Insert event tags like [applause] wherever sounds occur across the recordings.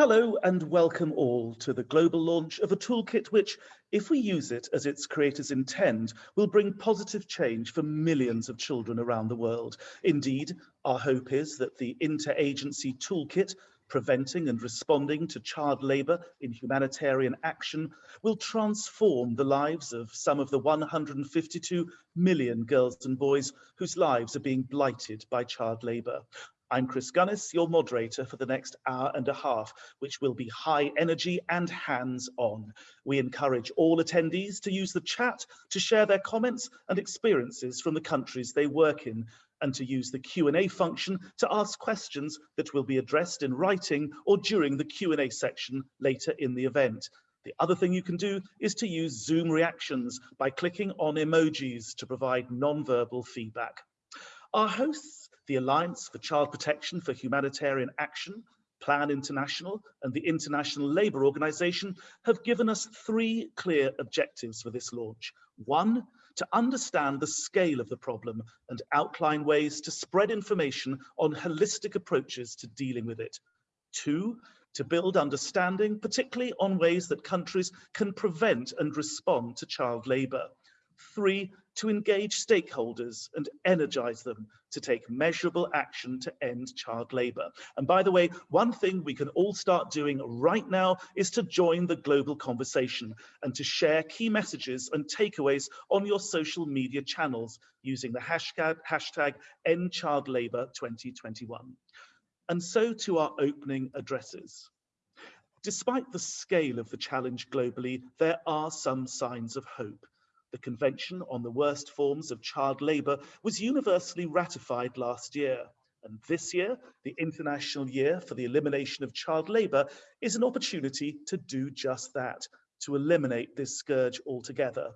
Hello and welcome all to the global launch of a toolkit which, if we use it as its creators intend, will bring positive change for millions of children around the world. Indeed, our hope is that the interagency toolkit preventing and responding to child labour in humanitarian action will transform the lives of some of the 152 million girls and boys whose lives are being blighted by child labour. I'm Chris Gunness, your moderator for the next hour and a half, which will be high energy and hands-on. We encourage all attendees to use the chat to share their comments and experiences from the countries they work in, and to use the Q&A function to ask questions that will be addressed in writing or during the Q&A section later in the event. The other thing you can do is to use Zoom reactions by clicking on emojis to provide non-verbal feedback. Our hosts the Alliance for Child Protection for Humanitarian Action, Plan International and the International Labour Organization have given us three clear objectives for this launch. One, to understand the scale of the problem and outline ways to spread information on holistic approaches to dealing with it. Two, to build understanding, particularly on ways that countries can prevent and respond to child labour. Three, to engage stakeholders and energize them to take measurable action to end child labour. And by the way, one thing we can all start doing right now is to join the global conversation and to share key messages and takeaways on your social media channels using the hashtag, hashtag EndChildLabour2021. And so to our opening addresses. Despite the scale of the challenge globally, there are some signs of hope. The Convention on the Worst Forms of Child Labour was universally ratified last year. And this year, the International Year for the Elimination of Child Labour is an opportunity to do just that, to eliminate this scourge altogether.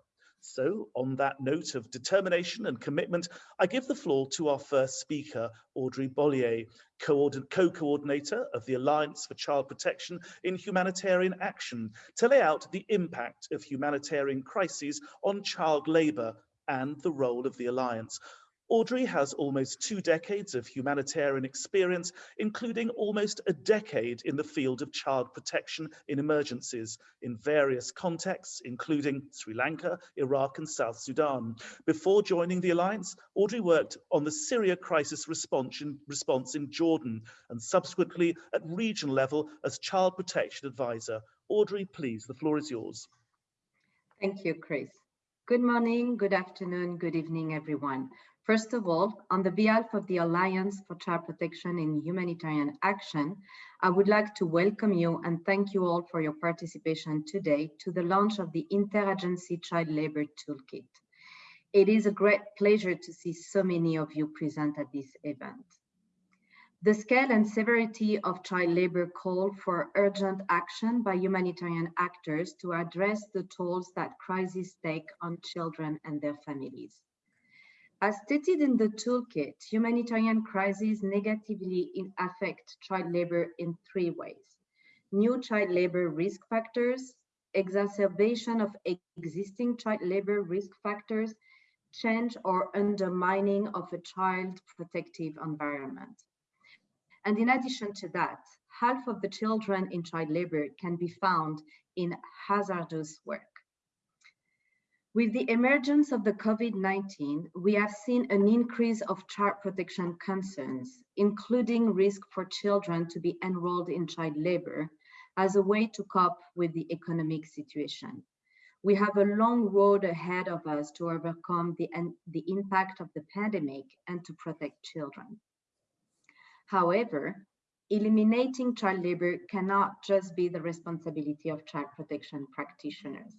So on that note of determination and commitment, I give the floor to our first speaker, Audrey Bollier, co-coordinator of the Alliance for Child Protection in Humanitarian Action, to lay out the impact of humanitarian crises on child labour and the role of the Alliance. Audrey has almost two decades of humanitarian experience, including almost a decade in the field of child protection in emergencies in various contexts, including Sri Lanka, Iraq and South Sudan. Before joining the Alliance, Audrey worked on the Syria crisis response in, response in Jordan and subsequently at regional level as child protection advisor. Audrey, please, the floor is yours. Thank you, Chris. Good morning, good afternoon, good evening, everyone. First of all, on the behalf of the Alliance for Child Protection in Humanitarian Action, I would like to welcome you and thank you all for your participation today to the launch of the Interagency Child Labour Toolkit. It is a great pleasure to see so many of you present at this event. The scale and severity of child labor call for urgent action by humanitarian actors to address the tolls that crises take on children and their families. As stated in the toolkit, humanitarian crises negatively affect child labor in three ways. New child labor risk factors, exacerbation of existing child labor risk factors, change or undermining of a child protective environment. And in addition to that, half of the children in child labor can be found in hazardous work. With the emergence of the COVID-19, we have seen an increase of child protection concerns, including risk for children to be enrolled in child labor as a way to cope with the economic situation. We have a long road ahead of us to overcome the, the impact of the pandemic and to protect children. However, eliminating child labor cannot just be the responsibility of child protection practitioners.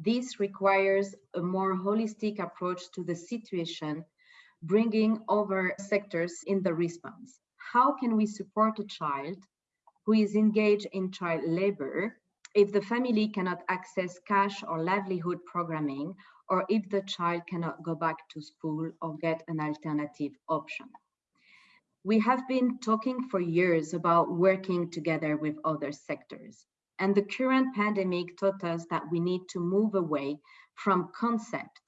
This requires a more holistic approach to the situation, bringing over sectors in the response. How can we support a child who is engaged in child labor if the family cannot access cash or livelihood programming, or if the child cannot go back to school or get an alternative option? We have been talking for years about working together with other sectors. And the current pandemic taught us that we need to move away from concept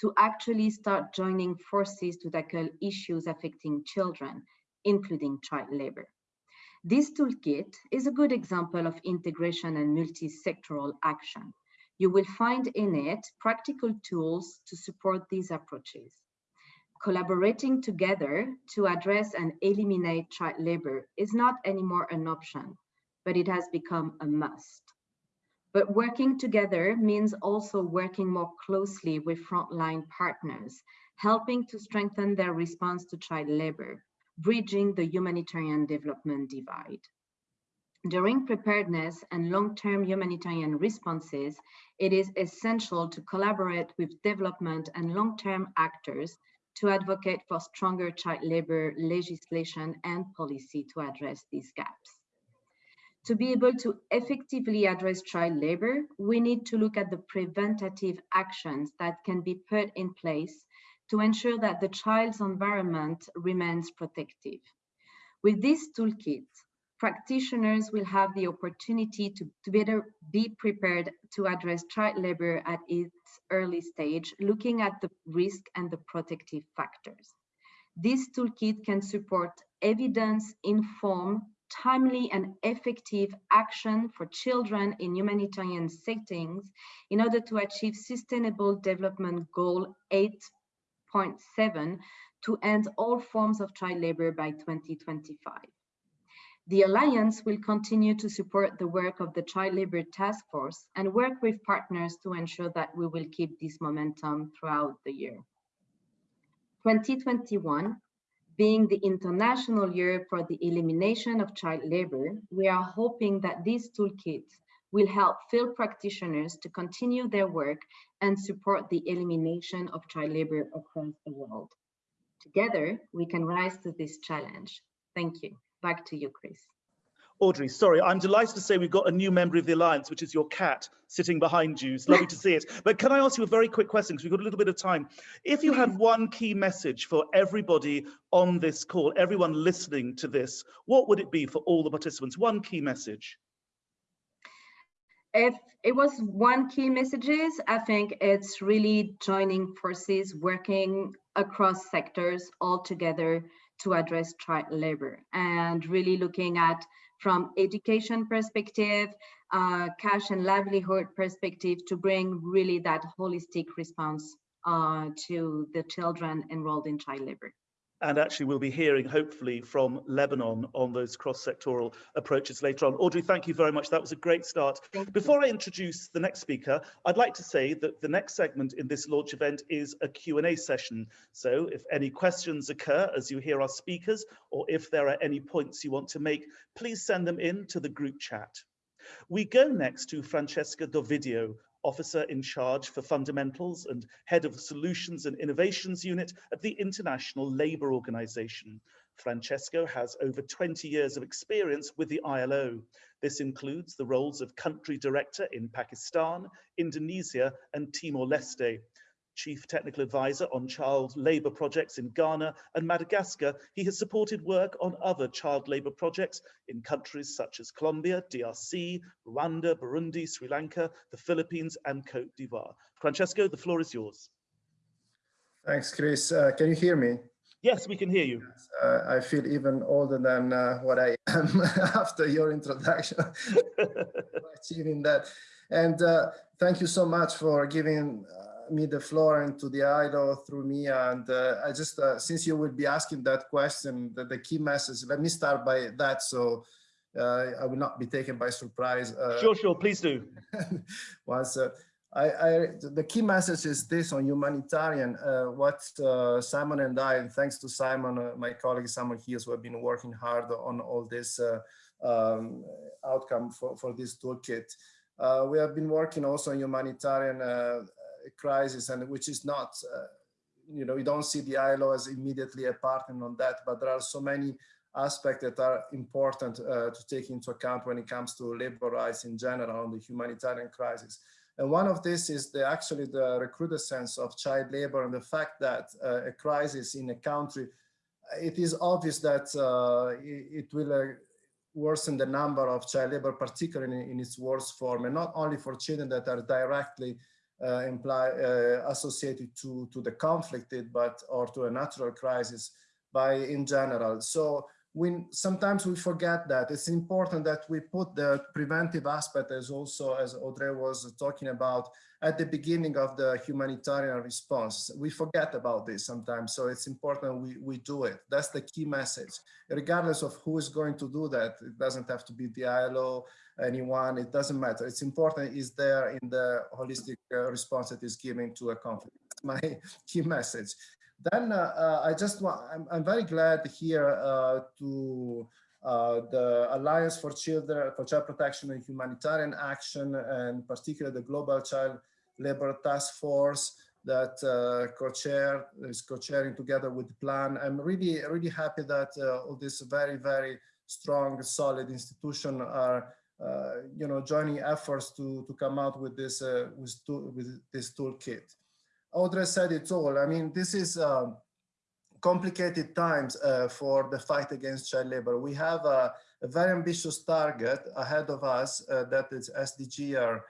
to actually start joining forces to tackle issues affecting children, including child labor. This toolkit is a good example of integration and multi-sectoral action. You will find in it practical tools to support these approaches. Collaborating together to address and eliminate child labor is not anymore an option, but it has become a must. But working together means also working more closely with frontline partners, helping to strengthen their response to child labor, bridging the humanitarian development divide. During preparedness and long-term humanitarian responses, it is essential to collaborate with development and long-term actors to advocate for stronger child labor legislation and policy to address these gaps. To be able to effectively address child labor, we need to look at the preventative actions that can be put in place to ensure that the child's environment remains protective. With this toolkit, practitioners will have the opportunity to, to better be prepared to address child labor at its early stage, looking at the risk and the protective factors. This toolkit can support evidence-informed, timely and effective action for children in humanitarian settings in order to achieve Sustainable Development Goal 8.7 to end all forms of child labor by 2025. The Alliance will continue to support the work of the Child Labour Task Force and work with partners to ensure that we will keep this momentum throughout the year. 2021, being the International Year for the Elimination of Child Labour, we are hoping that this toolkit will help field practitioners to continue their work and support the elimination of child labour across the world. Together, we can rise to this challenge. Thank you. Back to you, Chris. Audrey, sorry, I'm delighted to say we've got a new member of the Alliance, which is your cat sitting behind you. It's lovely to see it. But can I ask you a very quick question, because we've got a little bit of time. If you had one key message for everybody on this call, everyone listening to this, what would it be for all the participants? One key message. If it was one key messages, I think it's really joining forces, working across sectors all together to address child labor and really looking at from education perspective, uh, cash and livelihood perspective to bring really that holistic response uh, to the children enrolled in child labor and actually we'll be hearing hopefully from Lebanon on those cross-sectoral approaches later on. Audrey, thank you very much. That was a great start. Before I introduce the next speaker, I'd like to say that the next segment in this launch event is a Q&A session. So if any questions occur as you hear our speakers, or if there are any points you want to make, please send them in to the group chat. We go next to Francesco d'Ovidio, Officer in charge for fundamentals and head of solutions and innovations unit at the International Labour Organization. Francesco has over 20 years of experience with the ILO. This includes the roles of country director in Pakistan, Indonesia, and Timor-Leste. Chief Technical Advisor on child labour projects in Ghana and Madagascar, he has supported work on other child labour projects in countries such as Colombia, DRC, Rwanda, Burundi, Sri Lanka, the Philippines and Cote d'Ivoire. Francesco, the floor is yours. Thanks, Chris. Uh, can you hear me? Yes, we can hear you. Uh, I feel even older than uh, what I am [laughs] after your introduction, [laughs] achieving that. And uh, thank you so much for giving uh, me the floor and to the ILO through me. And uh, I just, uh, since you will be asking that question, the, the, key message, let me start by that. So uh, I will not be taken by surprise. Uh, sure, sure, please do. [laughs] once, uh, I, I, the key message is this on humanitarian, uh, what Simon and I, and thanks to Simon, my colleague Simon Hughes, who have been working hard on all this um, outcome for, for this toolkit. Uh, we have been working also on humanitarian uh, crisis and which is not, uh, you know, you don't see the ILO as immediately a partner on that, but there are so many aspects that are important uh, to take into account when it comes to labor rights in general on the humanitarian crisis. And one of this is the actually the recrudescence of child labor and the fact that uh, a crisis in a country, it is obvious that uh, it, it, will uh, worsen the number of child labor, particularly in, in, its worst form, and not only for children that are directly uh, imply uh, associated to to the conflict, but or to a natural crisis by in general. So we sometimes we forget that it's important that we put the preventive aspect as also as Audrey was talking about at the beginning of the humanitarian response. We forget about this sometimes, so it's important we, we do it. That's the key message. Regardless of who is going to do that, it doesn't have to be the ILO, anyone, it doesn't matter. It's important is there in the holistic uh, response that is given to a conflict. my [laughs] key message. Then uh, uh, I just want, I'm, I'm very glad here to uh, the Alliance for Children, for Child Protection and Humanitarian Action, and particularly the Global Child Labor Task Force that uh, co-chair is co-chairing together with the plan. I'm really, really happy that uh, all these very, very strong, solid institutions are, you know, joining efforts to to come out with this with, with this toolkit. Audrey said it all. I mean, this is um, complicated times uh, for the fight against child labor. We have a, a very ambitious target ahead of us uh, that is SDG are,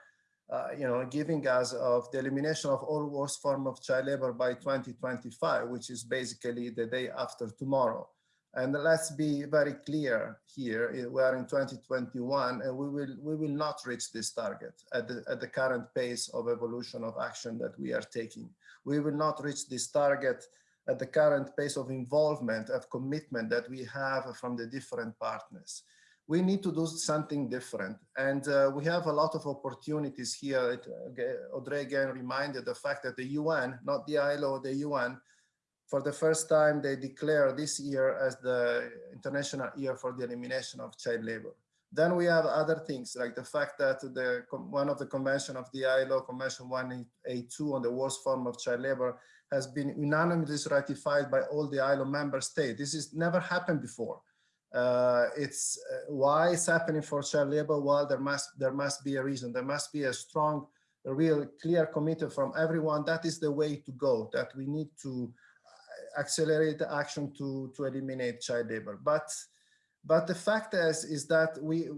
uh, you know, giving us of the elimination of all worst form of child labor by 2025, which is basically the day after tomorrow. And let's be very clear here, we are in 2021 and we will, we will not reach this target at the, at the current pace of evolution of action that we are taking. We will not reach this target at the current pace of involvement, of commitment that we have from the different partners. We need to do something different. And uh, we have a lot of opportunities here. It, uh, Audrey again reminded the fact that the UN, not the ILO, the UN, for the first time, they declare this year as the International Year for the Elimination of Child Labor. Then we have other things like the fact that the one of the convention of the ILO, Convention 182 on the worst form of child labor, has been unanimously ratified by all the ILO member states. This has never happened before. Uh, it's uh, why it's happening for child labor. Well, there must there must be a reason. There must be a strong, a real clear commitment from everyone. That is the way to go. That we need to accelerate the action to, to eliminate child labor. But, but the fact is, is that we,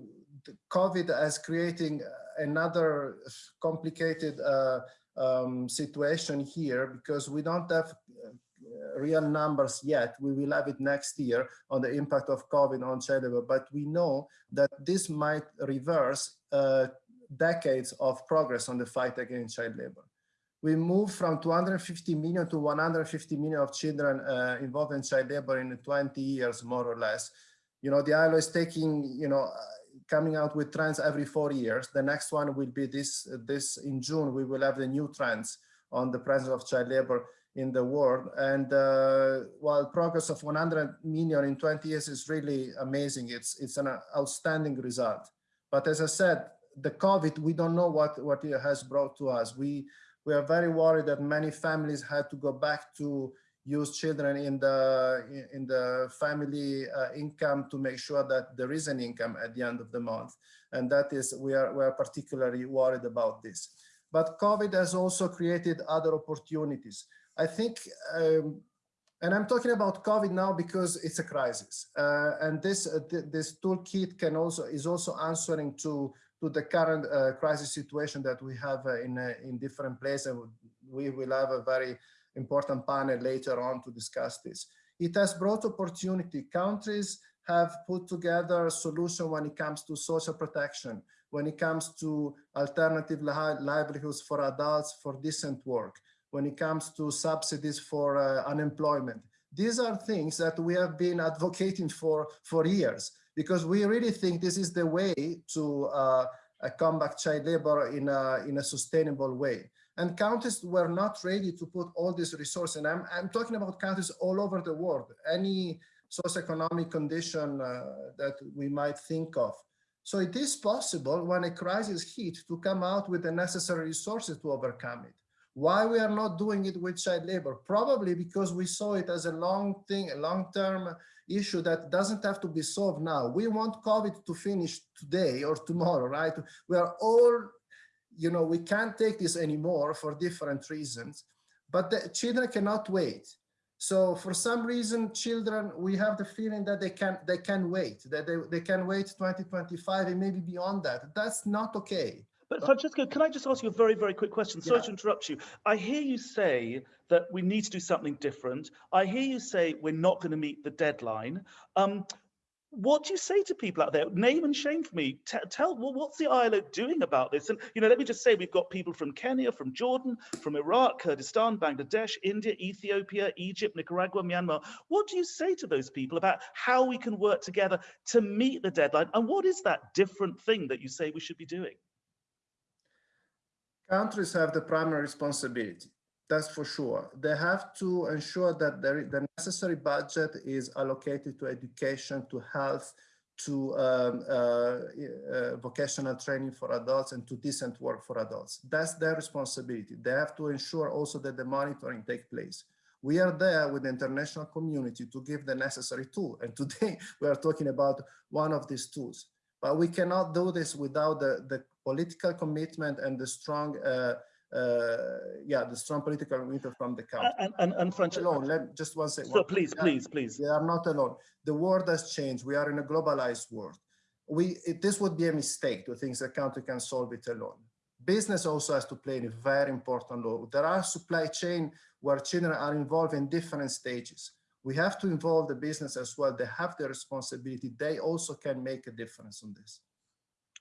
COVID is creating another complicated uh, um, situation here because we don't have uh, real numbers yet. We will have it next year on the impact of COVID on child labor, but we know that this might reverse uh, decades of progress on the fight against child labor we moved from 250 million to 150 million of children uh, involved in child labor in 20 years, more or less. You know, the ILO is taking, you know, uh, coming out with trends every four years. The next one will be this, this in June, we will have the new trends on the presence of child labor in the world. And uh, while progress of 100 million in 20 years is really amazing, it's, it's an outstanding result. But as I said, the COVID, we don't know what, what it has brought to us. We, we are very worried that many families had to go back to use children in the in the family uh, income to make sure that there is an income at the end of the month. And that is we are we are particularly worried about this. But covid has also created other opportunities. I think um, and i'm talking about covid now because it's a crisis. Uh, and this uh, th this toolkit can also is also answering to to the current uh, crisis situation that we have uh, in, uh, in different places. We will have a very important panel later on to discuss this. It has brought opportunity. Countries have put together a solution when it comes to social protection, when it comes to alternative li livelihoods for adults for decent work, when it comes to subsidies for uh, unemployment. These are things that we have been advocating for for years because we really think this is the way to uh, combat child labor in a, in a sustainable way. And countries were not ready to put all these resources. And I'm, I'm talking about countries all over the world, any socioeconomic condition uh, that we might think of. So it is possible when a crisis hits to come out with the necessary resources to overcome it. Why we are not doing it with child labor? Probably because we saw it as a long thing, a long-term issue that doesn't have to be solved now. We want COVID to finish today or tomorrow, right? We are all, you know, we can't take this anymore for different reasons, but the children cannot wait. So for some reason, children, we have the feeling that they can they can wait, that they, they can wait 2025 and maybe beyond that. That's not okay. But Francesco, can I just ask you a very, very quick question? Sorry yeah. to interrupt you. I hear you say that we need to do something different. I hear you say we're not going to meet the deadline. Um, what do you say to people out there? Name and shame for me. T tell, well, what's the ILO doing about this? And, you know, let me just say, we've got people from Kenya, from Jordan, from Iraq, Kurdistan, Bangladesh, India, Ethiopia, Egypt, Nicaragua, Myanmar. What do you say to those people about how we can work together to meet the deadline? And what is that different thing that you say we should be doing? Countries have the primary responsibility that's for sure. They have to ensure that the necessary budget is allocated to education, to health, to um, uh, uh, vocational training for adults and to decent work for adults. That's their responsibility. They have to ensure also that the monitoring take place. We are there with the international community to give the necessary tool. And today [laughs] we are talking about one of these tools. But we cannot do this without the, the political commitment and the strong uh, uh, yeah, the strong political commitment from the country. And, and, and Francesco, alone, let, just one second. So please, please, please. They are not alone. The world has changed. We are in a globalized world. We, it, this would be a mistake to think the country can solve it alone. Business also has to play a very important role. There are supply chain where children are involved in different stages. We have to involve the business as well. They have the responsibility. They also can make a difference on this.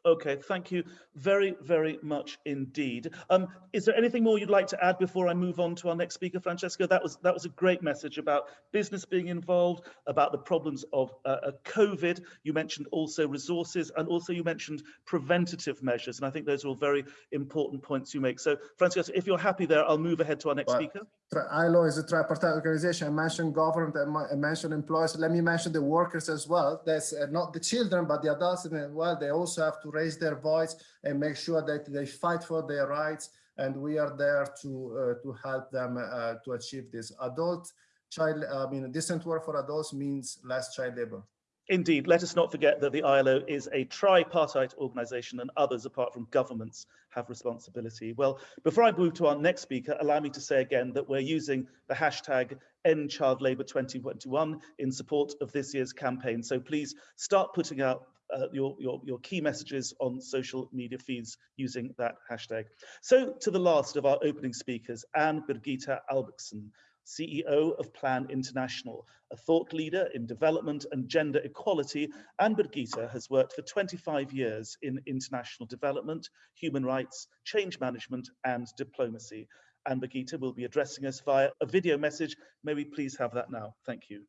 Okay, thank you very, very much indeed. Um, is there anything more you'd like to add before I move on to our next speaker, Francesco? That was that was a great message about business being involved, about the problems of uh, COVID. You mentioned also resources, and also you mentioned preventative measures, and I think those are all very important points you make. So, Francesco, if you're happy there, I'll move ahead to our next well, speaker. ILO is a tripartite organization. I mentioned government, I mentioned employers. Let me mention the workers as well. That's uh, not the children, but the adults as well. They also have to raise their voice and make sure that they fight for their rights. And we are there to uh, to help them uh, to achieve this. Adult child, I mean, decent work for adults means less child labor. Indeed, let us not forget that the ILO is a tripartite organization and others apart from governments have responsibility. Well, before I move to our next speaker, allow me to say again that we're using the hashtag End Child Labour 2021 in support of this year's campaign. So please start putting out uh, your, your, your key messages on social media feeds using that hashtag. So to the last of our opening speakers, Anne Birgitte Albrectsen, CEO of Plan International, a thought leader in development and gender equality, and Birgitte has worked for 25 years in international development, human rights, change management, and diplomacy. And Birgitte will be addressing us via a video message. May we please have that now? Thank you.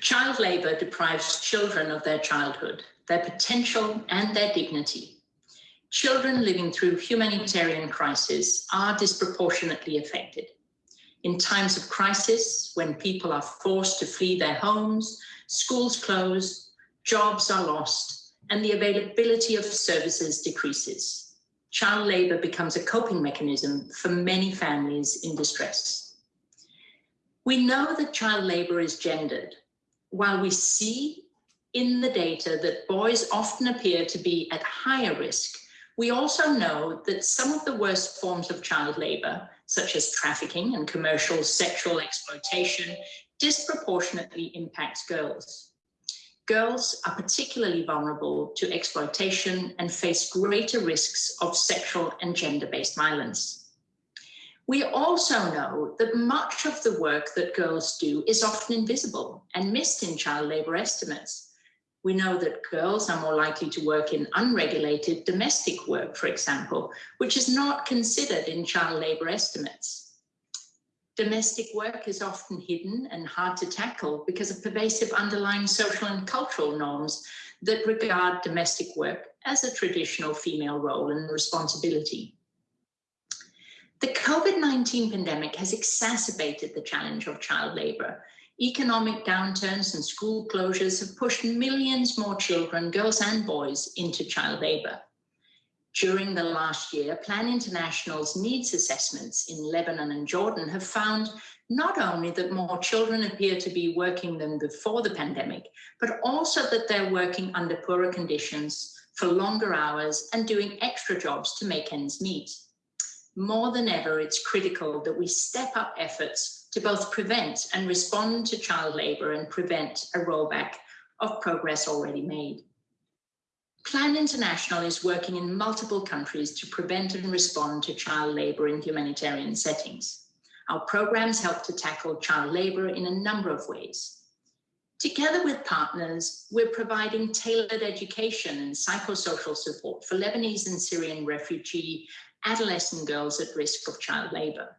Child labour deprives children of their childhood, their potential and their dignity. Children living through humanitarian crises are disproportionately affected in times of crisis, when people are forced to flee their homes, schools close, jobs are lost, and the availability of services decreases. Child labour becomes a coping mechanism for many families in distress. We know that child labour is gendered. While we see in the data that boys often appear to be at higher risk, we also know that some of the worst forms of child labour such as trafficking and commercial sexual exploitation, disproportionately impacts girls. Girls are particularly vulnerable to exploitation and face greater risks of sexual and gender-based violence. We also know that much of the work that girls do is often invisible and missed in child labour estimates, we know that girls are more likely to work in unregulated domestic work, for example, which is not considered in child labour estimates. Domestic work is often hidden and hard to tackle because of pervasive underlying social and cultural norms that regard domestic work as a traditional female role and responsibility. The COVID-19 pandemic has exacerbated the challenge of child labour Economic downturns and school closures have pushed millions more children, girls and boys, into child labour. During the last year, Plan International's needs assessments in Lebanon and Jordan have found not only that more children appear to be working than before the pandemic, but also that they're working under poorer conditions for longer hours and doing extra jobs to make ends meet. More than ever, it's critical that we step up efforts to both prevent and respond to child labour and prevent a rollback of progress already made. Plan International is working in multiple countries to prevent and respond to child labour in humanitarian settings. Our programs help to tackle child labour in a number of ways. Together with partners, we're providing tailored education and psychosocial support for Lebanese and Syrian refugee adolescent girls at risk of child labor.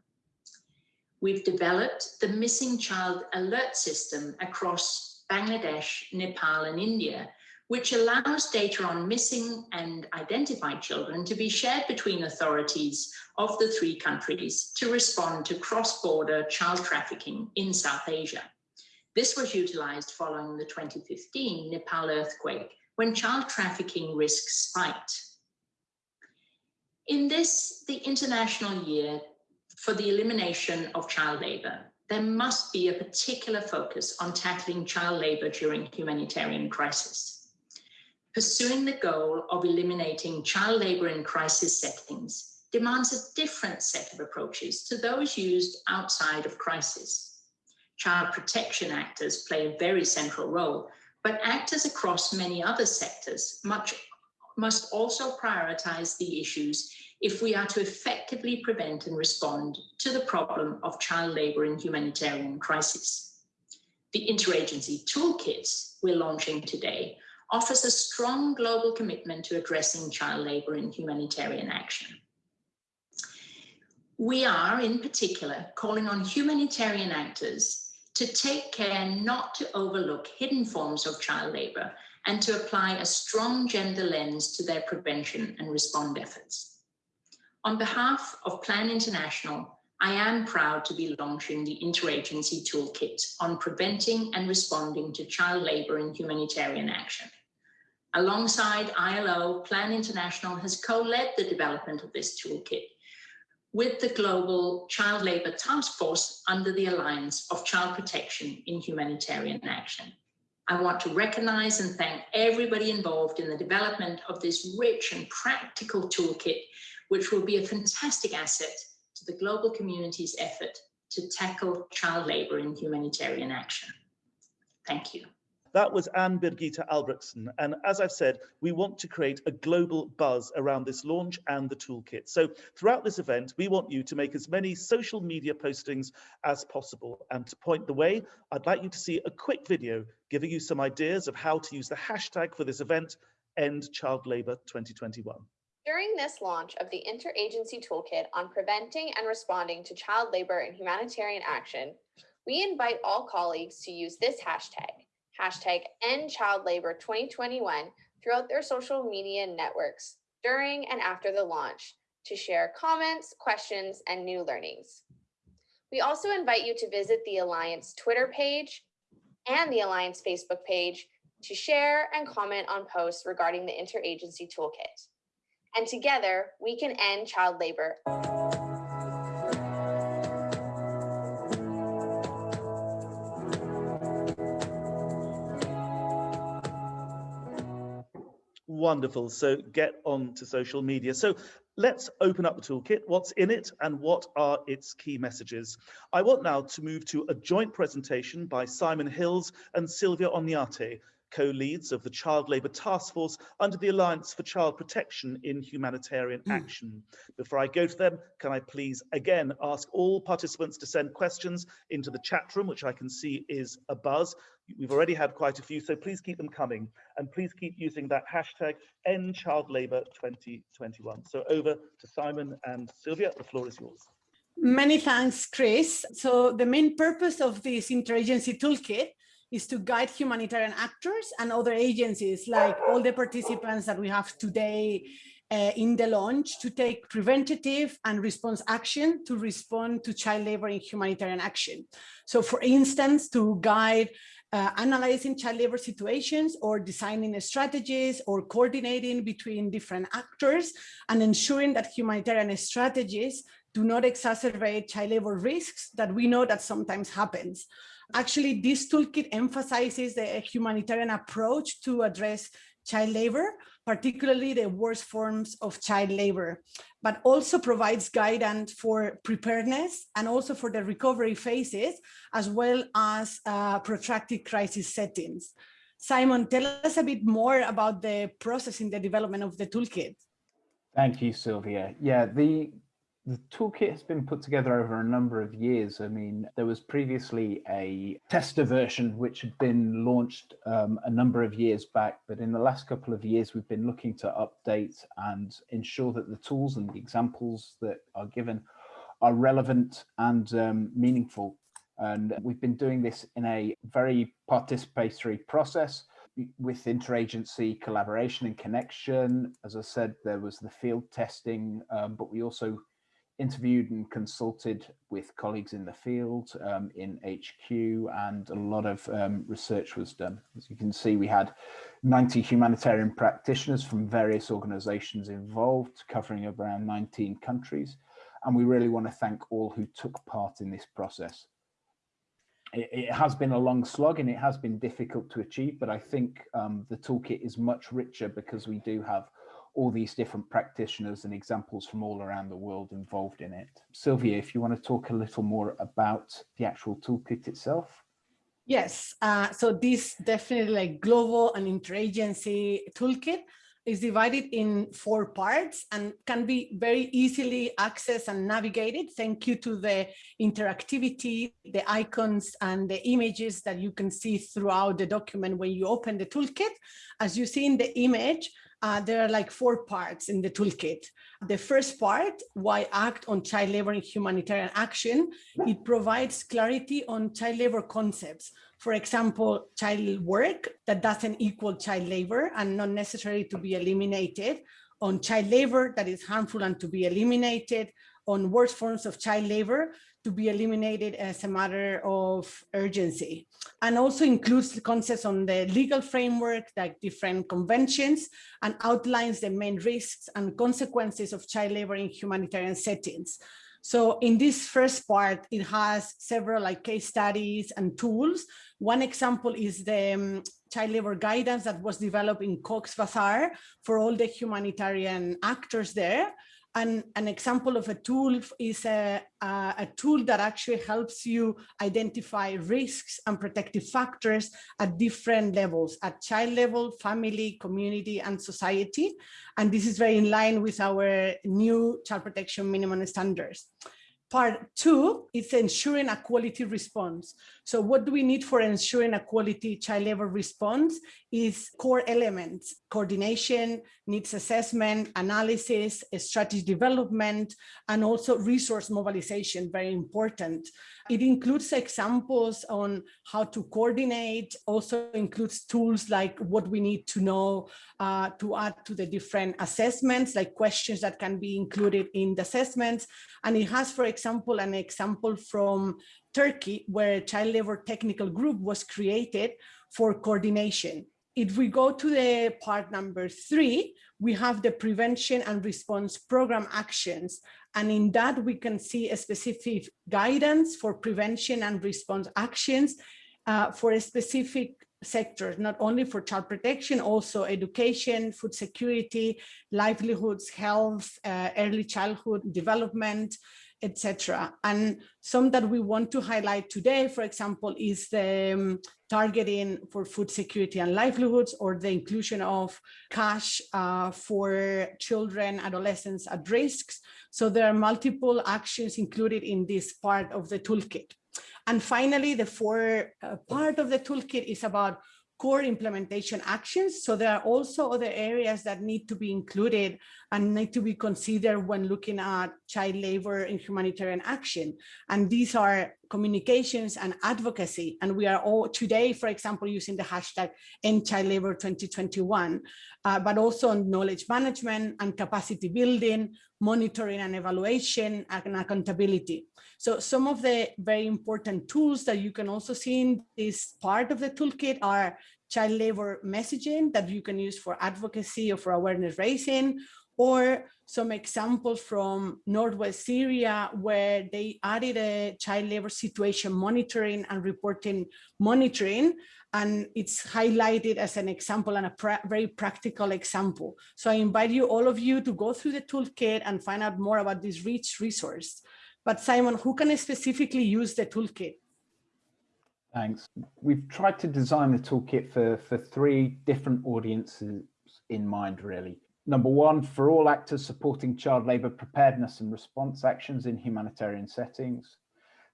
We've developed the missing child alert system across Bangladesh, Nepal and India, which allows data on missing and identified children to be shared between authorities of the three countries to respond to cross-border child trafficking in South Asia. This was utilized following the 2015 Nepal earthquake when child trafficking risks spiked. In this, the International Year for the Elimination of Child Labor, there must be a particular focus on tackling child labor during humanitarian crisis. Pursuing the goal of eliminating child labor in crisis settings demands a different set of approaches to those used outside of crisis. Child protection actors play a very central role, but actors across many other sectors much, must also prioritize the issues if we are to effectively prevent and respond to the problem of child labour in humanitarian crisis. The interagency toolkit we're launching today offers a strong global commitment to addressing child labour in humanitarian action. We are, in particular, calling on humanitarian actors to take care not to overlook hidden forms of child labour and to apply a strong gender lens to their prevention and respond efforts. On behalf of Plan International, I am proud to be launching the Interagency Toolkit on preventing and responding to child labour in humanitarian action. Alongside ILO, Plan International has co-led the development of this toolkit with the Global Child Labour Task Force under the Alliance of Child Protection in Humanitarian Action. I want to recognise and thank everybody involved in the development of this rich and practical toolkit which will be a fantastic asset to the global community's effort to tackle child labour in humanitarian action. Thank you. That was Anne Birgitte Albrectsen. And as I've said, we want to create a global buzz around this launch and the toolkit. So throughout this event, we want you to make as many social media postings as possible. And to point the way, I'd like you to see a quick video giving you some ideas of how to use the hashtag for this event, End Child Labour 2021. During this launch of the Interagency Toolkit on preventing and responding to child labor and humanitarian action, we invite all colleagues to use this hashtag, hashtag EndChildLabor2021 throughout their social media networks during and after the launch to share comments, questions, and new learnings. We also invite you to visit the Alliance Twitter page and the Alliance Facebook page to share and comment on posts regarding the Interagency Toolkit and together we can end child labor. Wonderful. So get on to social media. So let's open up the toolkit. What's in it and what are its key messages? I want now to move to a joint presentation by Simon Hills and Silvia Oñate, co-leads of the Child Labour Task Force under the Alliance for Child Protection in Humanitarian mm. Action. Before I go to them, can I please again ask all participants to send questions into the chat room, which I can see is a buzz. We've already had quite a few, so please keep them coming. And please keep using that hashtag EndChildLabour2021. So over to Simon and Sylvia, the floor is yours. Many thanks, Chris. So the main purpose of this interagency toolkit is to guide humanitarian actors and other agencies like all the participants that we have today uh, in the launch to take preventative and response action to respond to child labor in humanitarian action. So for instance, to guide uh, analyzing child labor situations or designing strategies or coordinating between different actors and ensuring that humanitarian strategies do not exacerbate child labor risks that we know that sometimes happens. Actually, this toolkit emphasizes the humanitarian approach to address child labor, particularly the worst forms of child labor, but also provides guidance for preparedness and also for the recovery phases, as well as uh, protracted crisis settings. Simon, tell us a bit more about the process in the development of the toolkit. Thank you, Sylvia. Yeah, the The toolkit has been put together over a number of years. I mean, there was previously a tester version which had been launched um, a number of years back, but in the last couple of years, we've been looking to update and ensure that the tools and the examples that are given are relevant and um, meaningful. And we've been doing this in a very participatory process with interagency collaboration and connection. As I said, there was the field testing, um, but we also interviewed and consulted with colleagues in the field um, in HQ and a lot of um, research was done. As you can see, we had 90 humanitarian practitioners from various organizations involved covering around 19 countries. And we really want to thank all who took part in this process. It, it has been a long slog and it has been difficult to achieve, but I think um, the toolkit is much richer because we do have all these different practitioners and examples from all around the world involved in it. Sylvia, if you want to talk a little more about the actual toolkit itself. Yes, uh, so this definitely like global and interagency toolkit is divided in four parts and can be very easily accessed and navigated. Thank you to the interactivity, the icons and the images that you can see throughout the document when you open the toolkit. As you see in the image, uh, there are like four parts in the toolkit. The first part, why act on child labor in humanitarian action, it provides clarity on child labor concepts. For example, child work that doesn't equal child labor and not necessary to be eliminated, on child labor that is harmful and to be eliminated, on worse forms of child labor to be eliminated as a matter of urgency and also includes the concepts on the legal framework like different conventions and outlines the main risks and consequences of child labor in humanitarian settings. So in this first part, it has several like case studies and tools. One example is the um, child labor guidance that was developed in Cox Bazar for all the humanitarian actors there. And an example of a tool is a, a, a, tool that actually helps you identify risks and protective factors at different levels, at child level, family, community, and society. And this is very in line with our new child protection minimum standards. Part two is ensuring a quality response. So what do we need for ensuring a quality child labor response is core elements, coordination, needs assessment, analysis, strategy development, and also resource mobilization, very important. It includes examples on how to coordinate, also includes tools like what we need to know uh, to add to the different assessments, like questions that can be included in the assessments. And it has, for example, an example from Turkey, where a child labor technical group was created for coordination. If we go to the part number three, we have the prevention and response program actions. And in that, we can see a specific guidance for prevention and response actions uh, for a specific sectors, not only for child protection, also education, food security, livelihoods, health, uh, early childhood development, etc. And some that we want to highlight today, for example, is the um, targeting for food security and livelihoods or the inclusion of cash uh, for children, adolescents at risks. So there are multiple actions included in this part of the toolkit. And finally, the fourth uh, part of the toolkit is about core implementation actions. So there are also other areas that need to be included and need to be considered when looking at child labor in humanitarian action. And these are communications and advocacy. And we are all today, for example, using the hashtag End Child Labor 2021, uh, but also on knowledge management and capacity building, monitoring and evaluation and accountability. So some of the very important tools that you can also see in this part of the toolkit are child labor messaging that you can use for advocacy or for awareness raising, or some examples from Northwest Syria where they added a child labor situation monitoring and reporting monitoring and it's highlighted as an example and a very practical example. So I invite you, all of you to go through the toolkit and find out more about this rich resource. But Simon, who can specifically use the toolkit? Thanks. We've tried to design the toolkit for, for three different audiences in mind, really. Number one, for all actors supporting child labour preparedness and response actions in humanitarian settings.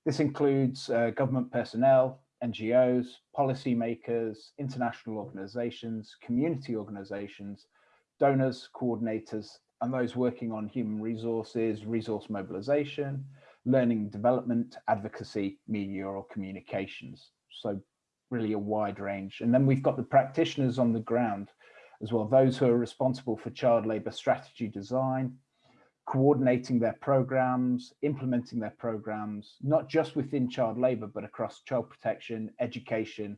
This includes uh, government personnel, NGOs, policymakers, international organisations, community organisations, donors, coordinators, and those working on human resources, resource mobilisation, learning development, advocacy, media or communications. So really a wide range. And then we've got the practitioners on the ground as well, those who are responsible for child labour strategy design, coordinating their programs, implementing their programs, not just within child labour, but across child protection, education,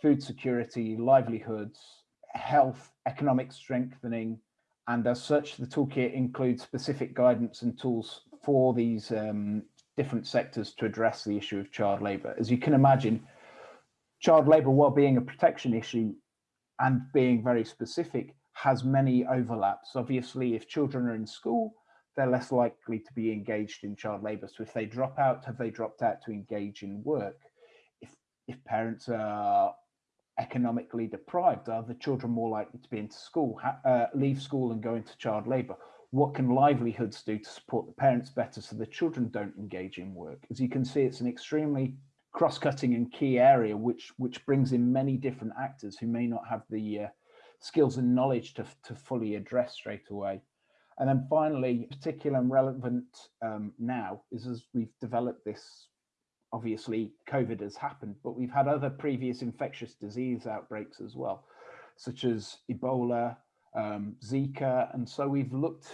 food security, livelihoods, health, economic strengthening. And as such, the toolkit includes specific guidance and tools for these um, different sectors to address the issue of child labour. As you can imagine, child labour, while being a protection issue, and being very specific has many overlaps. Obviously, if children are in school, they're less likely to be engaged in child labour. So if they drop out, have they dropped out to engage in work? If, if parents are economically deprived, are the children more likely to be into school, uh, leave school and go into child labour? What can livelihoods do to support the parents better so the children don't engage in work? As you can see, it's an extremely cross-cutting and key area, which which brings in many different actors who may not have the uh, skills and knowledge to, to fully address straight away. And then finally, particular and relevant um, now is as we've developed this, obviously COVID has happened, but we've had other previous infectious disease outbreaks as well, such as Ebola, um, Zika. And so we've looked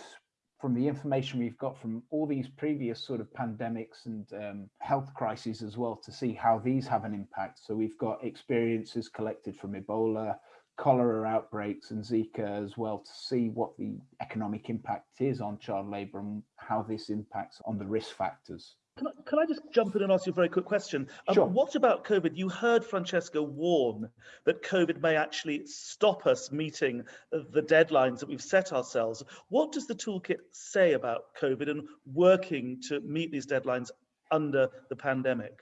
from the information we've got from all these previous sort of pandemics and um, health crises as well to see how these have an impact. So we've got experiences collected from Ebola, cholera outbreaks and Zika as well to see what the economic impact is on child labour and how this impacts on the risk factors. Can I, can I, just jump in and ask you a very quick question? Um, sure. What about COVID? You heard Francesco warn that COVID may actually stop us meeting the deadlines that we've set ourselves. What does the toolkit say about COVID and working to meet these deadlines under the pandemic?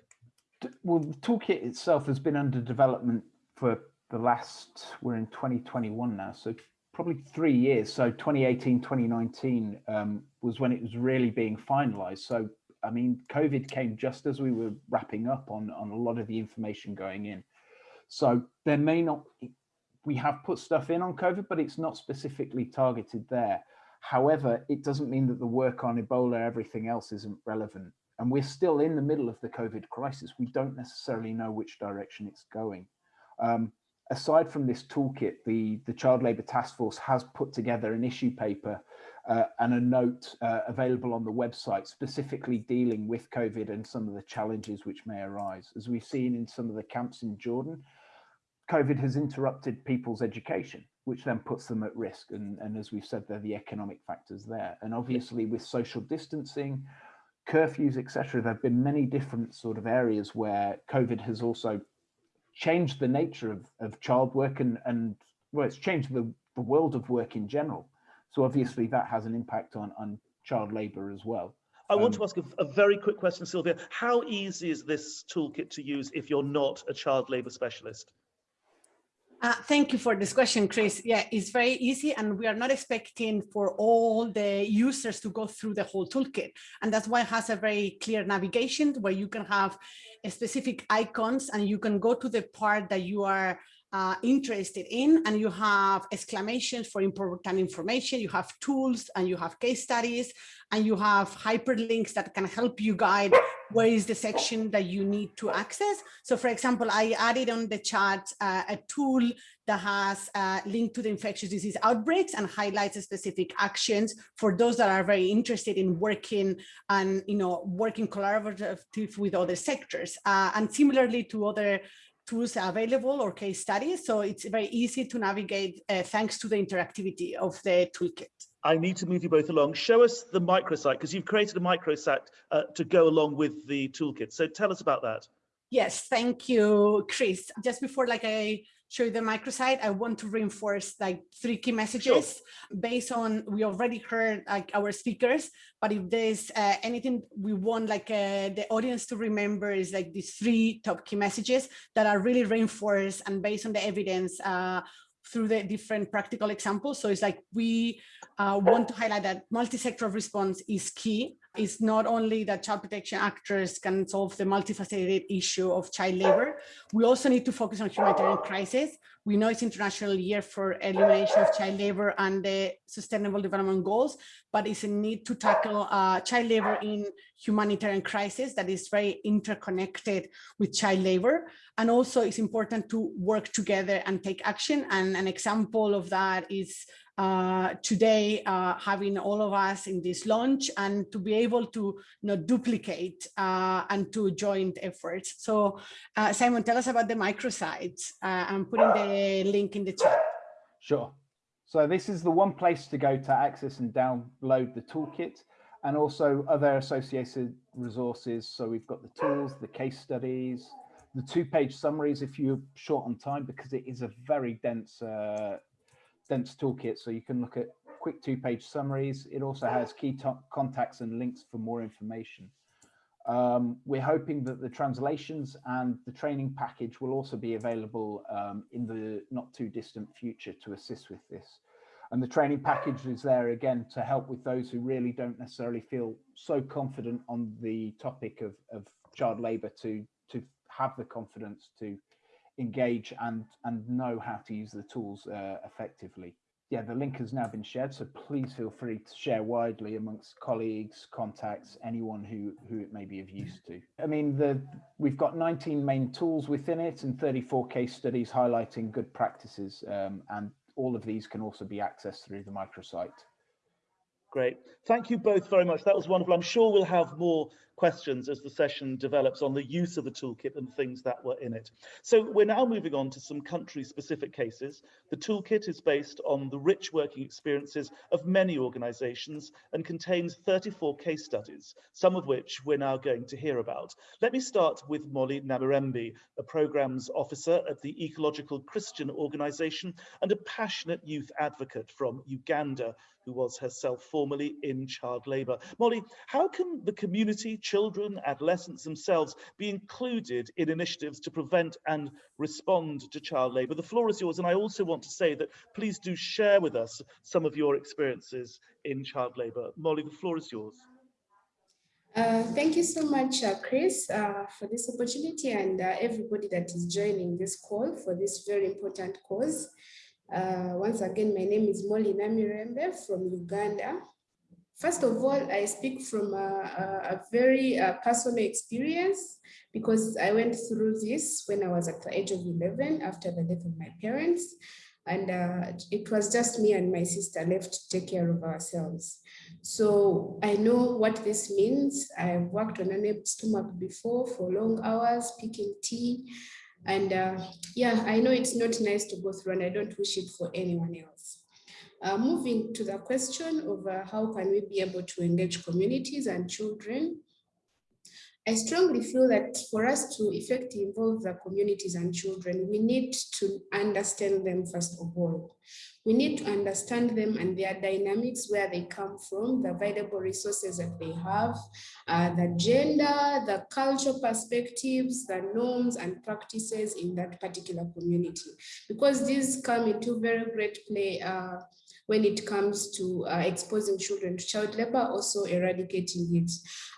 Well, the toolkit itself has been under development for the last, we're in 2021 now, so probably three years. So 2018, 2019 um, was when it was really being finalized. So I mean, COVID came just as we were wrapping up on, on a lot of the information going in. So there may not, we have put stuff in on COVID, but it's not specifically targeted there. However, it doesn't mean that the work on Ebola, everything else isn't relevant. And we're still in the middle of the COVID crisis. We don't necessarily know which direction it's going. Um, aside from this toolkit, the, the Child Labour Task Force has put together an issue paper uh, and a note uh, available on the website specifically dealing with COVID and some of the challenges which may arise. As we've seen in some of the camps in Jordan, COVID has interrupted people's education, which then puts them at risk. And, and as we've said, there are the economic factors there. And obviously with social distancing, curfews, etc., there have been many different sort of areas where COVID has also changed the nature of, of child work and, and well, it's changed the, the world of work in general. So obviously that has an impact on, on child labour as well. I want um, to ask a, a, very quick question, Sylvia. How easy is this toolkit to use if you're not a child labour specialist? Uh, thank you for this question, Chris. Yeah, it's very easy and we are not expecting for all the users to go through the whole toolkit. And that's why it has a very clear navigation where you can have specific icons and you can go to the part that you are uh, interested in and you have exclamations for important information, you have tools and you have case studies and you have hyperlinks that can help you guide where is the section that you need to access. So for example, I added on the chat uh, a tool that has a uh, link to the infectious disease outbreaks and highlights specific actions for those that are very interested in working and you know working collaborative with other sectors. Uh, and similarly to other tools available or case studies. So it's very easy to navigate uh, thanks to the interactivity of the toolkit. I need to move you both along. Show us the microsite because you've created a microsite uh, to go along with the toolkit. So tell us about that. Yes, thank you, Chris. Just before like I show you the microsite, I want to reinforce like three key messages sure. based on, we already heard like our speakers, but if there's uh, anything we want like uh, the audience to remember is like these three top key messages that are really reinforced and based on the evidence uh, through the different practical examples. So it's like we uh, want to highlight that multi-sectoral response is key. It's not only that child protection actors can solve the multifaceted issue of child labor. We also need to focus on humanitarian crisis. We know it's International Year for Elimination of Child Labor and the Sustainable Development Goals, but it's a need to tackle uh, child labor in humanitarian crisis that is very interconnected with child labor. And also it's important to work together and take action. And an example of that is uh, today uh, having all of us in this launch and to be able to know, duplicate uh, and to joint efforts. So uh, Simon, tell us about the microsites. Uh, I'm putting the link in the chat. Sure. So this is the one place to go to access and download the toolkit and also other associated resources. So we've got the tools, the case studies, the two page summaries if you're short on time because it is a very dense uh, dense toolkit. So you can look at quick two page summaries. It also has key contacts and links for more information. Um, we're hoping that the translations and the training package will also be available um, in the not too distant future to assist with this. And the training package is there again to help with those who really don't necessarily feel so confident on the topic of, of child labour to, to have the confidence to engage and and know how to use the tools uh, effectively. Yeah, the link has now been shared, so please feel free to share widely amongst colleagues, contacts, anyone who who it may be of use to. I mean, the we've got 19 main tools within it and 34 case studies highlighting good practices, um, and all of these can also be accessed through the microsite. Great. Thank you both very much. That was wonderful. I'm sure we'll have more questions as the session develops on the use of the toolkit and things that were in it. So we're now moving on to some country specific cases. The toolkit is based on the rich working experiences of many organizations and contains 34 case studies, some of which we're now going to hear about. Let me start with Molly Namirembe, a programs officer at the Ecological Christian Organization and a passionate youth advocate from Uganda, who was herself formerly in child labour. Molly, how can the community, children, adolescents themselves be included in initiatives to prevent and respond to child labour? The floor is yours. And I also want to say that please do share with us some of your experiences in child labour. Molly, the floor is yours. Uh, thank you so much, uh, Chris, uh, for this opportunity and uh, everybody that is joining this call for this very important cause. Uh, once again, my name is Molly Namirembe from Uganda. First of all, I speak from a, a, a very uh, personal experience because I went through this when I was at the age of 11 after the death of my parents. And uh, it was just me and my sister left to take care of ourselves. So I know what this means. I've worked on an empty stomach before for long hours, picking tea, and uh, yeah, I know it's not nice to go through and I don't wish it for anyone else. Uh, moving to the question of uh, how can we be able to engage communities and children, I strongly feel that for us to effectively involve the communities and children, we need to understand them first of all. We need to understand them and their dynamics, where they come from, the available resources that they have, uh, the gender, the cultural perspectives, the norms and practices in that particular community. Because these come into very great play uh, when it comes to uh, exposing children to child labor, also eradicating it.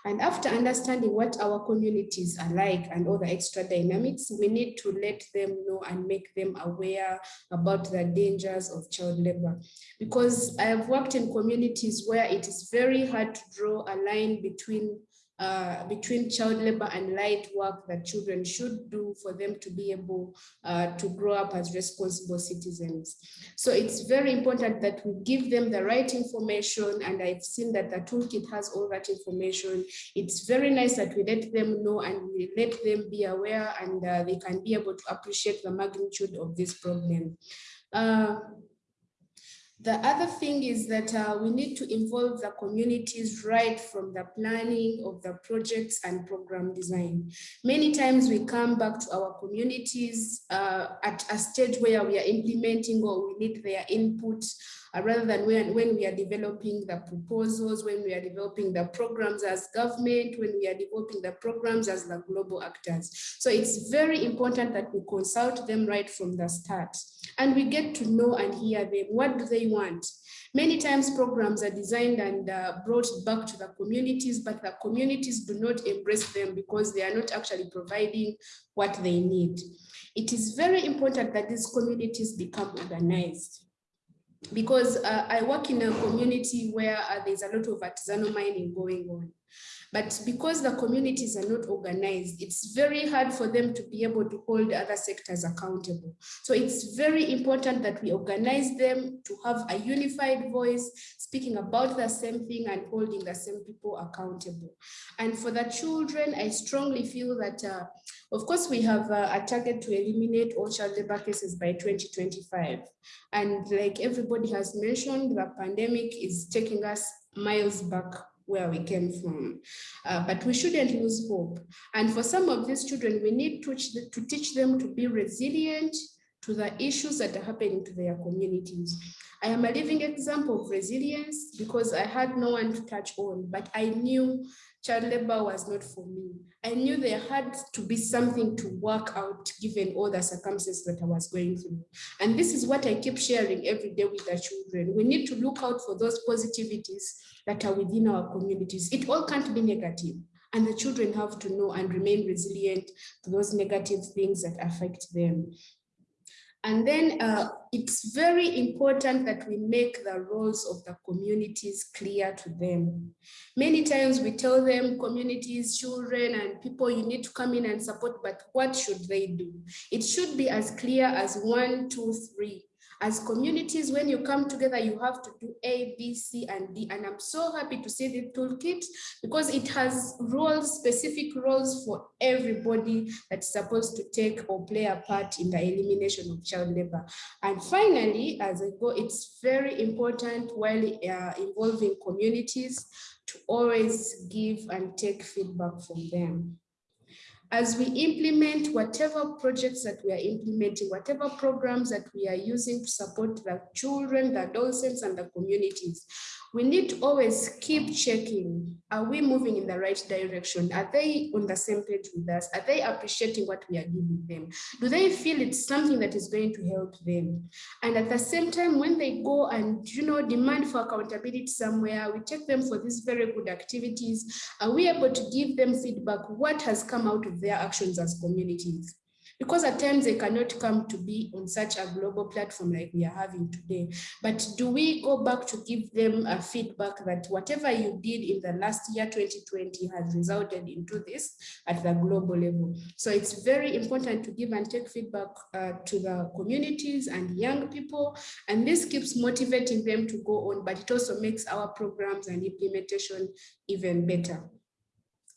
And after understanding what our communities are like and all the extra dynamics, we need to let them know and make them aware about the dangers of child labor. Because I have worked in communities where it is very hard to draw a line between uh, between child labor and light work that children should do for them to be able uh, to grow up as responsible citizens. So it's very important that we give them the right information and I've seen that the toolkit has all that information. It's very nice that we let them know and we let them be aware and uh, they can be able to appreciate the magnitude of this problem. Uh, the other thing is that uh, we need to involve the communities right from the planning of the projects and program design. Many times we come back to our communities uh, at a stage where we are implementing or we need their input uh, rather than when, when we are developing the proposals, when we are developing the programs as government, when we are developing the programs as the global actors. So it's very important that we consult them right from the start and we get to know and hear them. What do they want? Many times programs are designed and uh, brought back to the communities, but the communities do not embrace them because they are not actually providing what they need. It is very important that these communities become organized because uh, I work in a community where uh, there's a lot of artisanal mining going on. But because the communities are not organized, it's very hard for them to be able to hold other sectors accountable. So it's very important that we organize them to have a unified voice, speaking about the same thing and holding the same people accountable. And for the children, I strongly feel that, uh, of course, we have uh, a target to eliminate all child labor cases by 2025. And like everybody has mentioned, the pandemic is taking us miles back where we came from. Uh, but we shouldn't lose hope. And for some of these children, we need to, to teach them to be resilient to the issues that are happening to their communities. I am a living example of resilience because I had no one to touch on, but I knew child labor was not for me. I knew there had to be something to work out given all the circumstances that I was going through. And this is what I keep sharing every day with the children. We need to look out for those positivities that are within our communities. It all can't be negative. And the children have to know and remain resilient to those negative things that affect them. And then uh, it's very important that we make the roles of the communities clear to them. Many times we tell them communities, children and people, you need to come in and support, but what should they do? It should be as clear as one, two, three as communities, when you come together, you have to do A, B, C, and D. And I'm so happy to see the toolkit because it has roles, specific roles for everybody that's supposed to take or play a part in the elimination of child labor. And finally, as I go, it's very important while uh, involving communities to always give and take feedback from them as we implement whatever projects that we are implementing, whatever programs that we are using to support the children, the adolescents, and the communities, we need to always keep checking. Are we moving in the right direction? Are they on the same page with us? Are they appreciating what we are giving them? Do they feel it's something that is going to help them? And at the same time, when they go and you know demand for accountability somewhere, we take them for these very good activities. Are we able to give them feedback? What has come out of their actions as communities? Because at times they cannot come to be on such a global platform like we are having today. But do we go back to give them a feedback that whatever you did in the last year, 2020, has resulted into this at the global level? So it's very important to give and take feedback uh, to the communities and young people. And this keeps motivating them to go on, but it also makes our programs and implementation even better.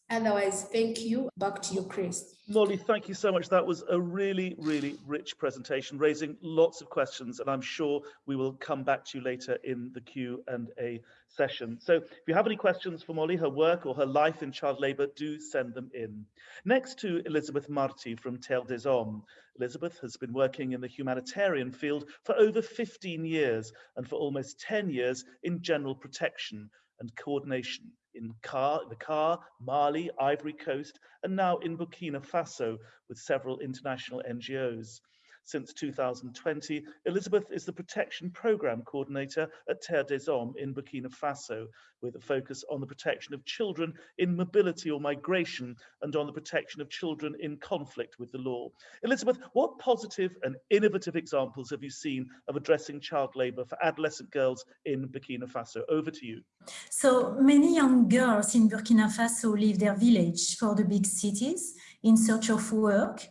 Otherwise, thank you. Back to you, Chris. Molly, thank you so much. That was a really, really rich presentation, raising lots of questions, and I'm sure we will come back to you later in the Q&A session. So if you have any questions for Molly, her work or her life in child labour, do send them in. Next to Elizabeth Marti from Terre des Hommes. Elizabeth has been working in the humanitarian field for over 15 years and for almost 10 years in general protection and coordination in CAR, the CAR, Mali, Ivory Coast, and now in Burkina Faso with several international NGOs. Since 2020, Elizabeth is the Protection Programme Coordinator at Terre des Hommes in Burkina Faso, with a focus on the protection of children in mobility or migration and on the protection of children in conflict with the law. Elizabeth, what positive and innovative examples have you seen of addressing child labour for adolescent girls in Burkina Faso? Over to you. So many young girls in Burkina Faso leave their village for the big cities in search of work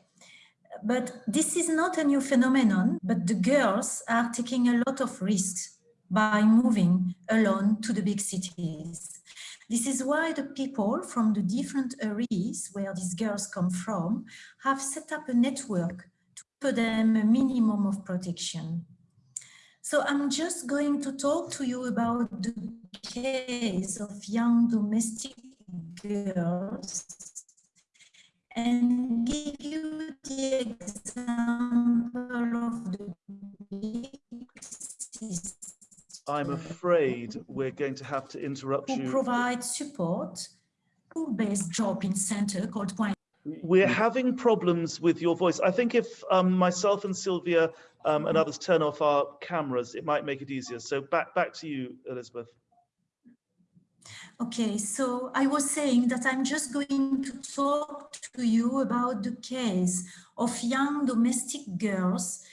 but this is not a new phenomenon, but the girls are taking a lot of risks by moving alone to the big cities. This is why the people from the different areas where these girls come from have set up a network to offer them a minimum of protection. So I'm just going to talk to you about the case of young domestic girls and give you the example of the big system I'm afraid we're going to have to interrupt who you. provide support based drop-in center called Point. We're having problems with your voice. I think if um, myself and Sylvia um, and others turn off our cameras, it might make it easier. So back back to you, Elizabeth. Okay, so I was saying that I'm just going to talk to you about the case of young domestic girls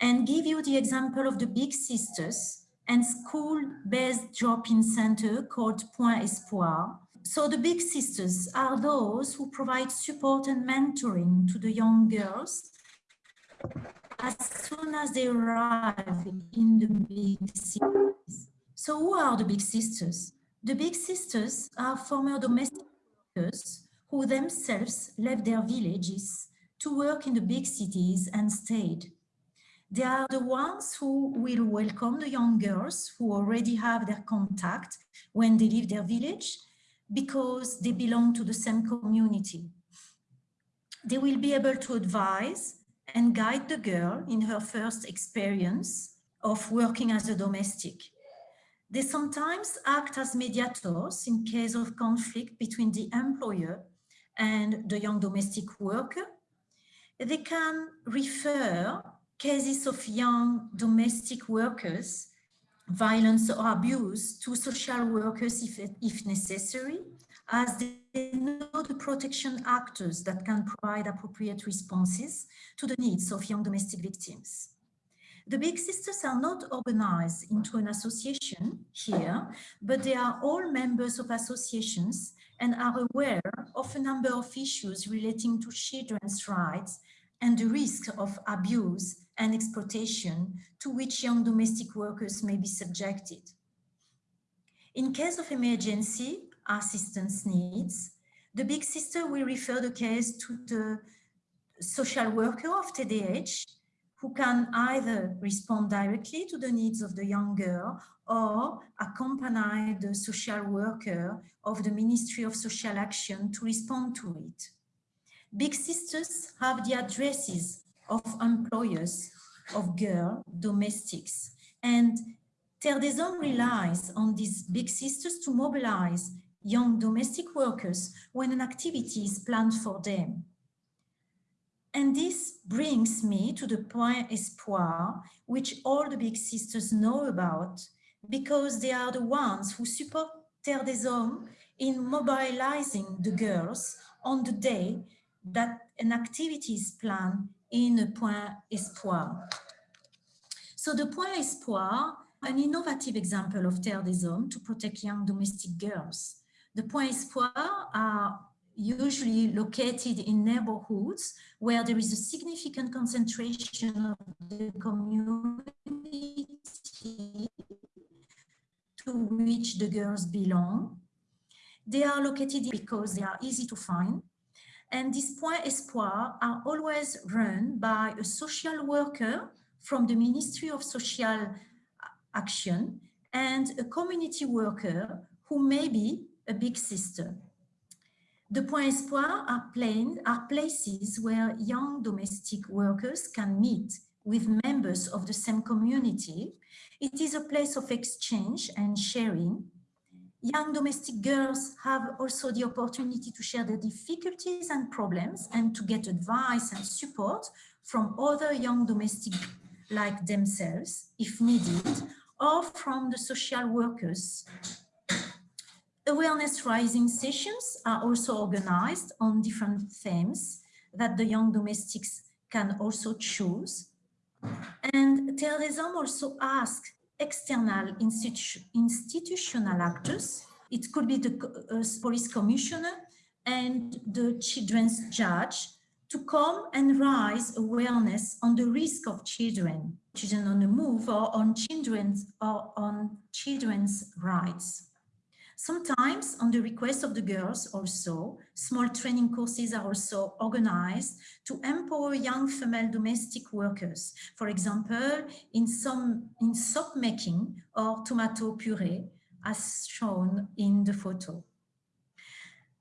and give you the example of the Big Sisters and school-based drop-in center called Point Espoir. So the Big Sisters are those who provide support and mentoring to the young girls as soon as they arrive in the big cities. So who are the Big Sisters? The Big Sisters are former domestic workers who themselves left their villages to work in the big cities and stayed. They are the ones who will welcome the young girls who already have their contact when they leave their village because they belong to the same community. They will be able to advise and guide the girl in her first experience of working as a domestic. They sometimes act as mediators in case of conflict between the employer and the young domestic worker. They can refer cases of young domestic workers violence or abuse to social workers if, if necessary, as they know the protection actors that can provide appropriate responses to the needs of young domestic victims. The Big Sisters are not organized into an association here, but they are all members of associations and are aware of a number of issues relating to children's rights and the risk of abuse and exploitation to which young domestic workers may be subjected. In case of emergency assistance needs, the Big Sister will refer the case to the social worker of TDH who can either respond directly to the needs of the young girl or accompany the social worker of the Ministry of Social Action to respond to it. Big Sisters have the addresses of employers of girl domestics. And Terre des Hommes relies on these big sisters to mobilize young domestic workers when an activity is planned for them. And this brings me to the Point Espoir, which all the big sisters know about, because they are the ones who support Terre des Hommes in mobilizing the girls on the day that an activity is planned in a Point Espoir. So the Point Espoir, an innovative example of Terre des Hommes to protect young domestic girls. The Point Espoir are usually located in neighborhoods where there is a significant concentration of the community to which the girls belong. They are located because they are easy to find and these points Espoir are always run by a social worker from the Ministry of Social Action and a community worker who may be a big sister. The Point Espoir are, plain, are places where young domestic workers can meet with members of the same community. It is a place of exchange and sharing young domestic girls have also the opportunity to share their difficulties and problems and to get advice and support from other young domestic like themselves, if needed, or from the social workers. Awareness raising sessions are also organized on different themes that the young domestics can also choose. And Terre also ask external institu institutional actors. It could be the uh, police commissioner and the children's judge to come and raise awareness on the risk of children, children on the move or on children's or on children's rights. Sometimes on the request of the girls also, small training courses are also organized to empower young female domestic workers. For example, in some in soap making or tomato puree as shown in the photo.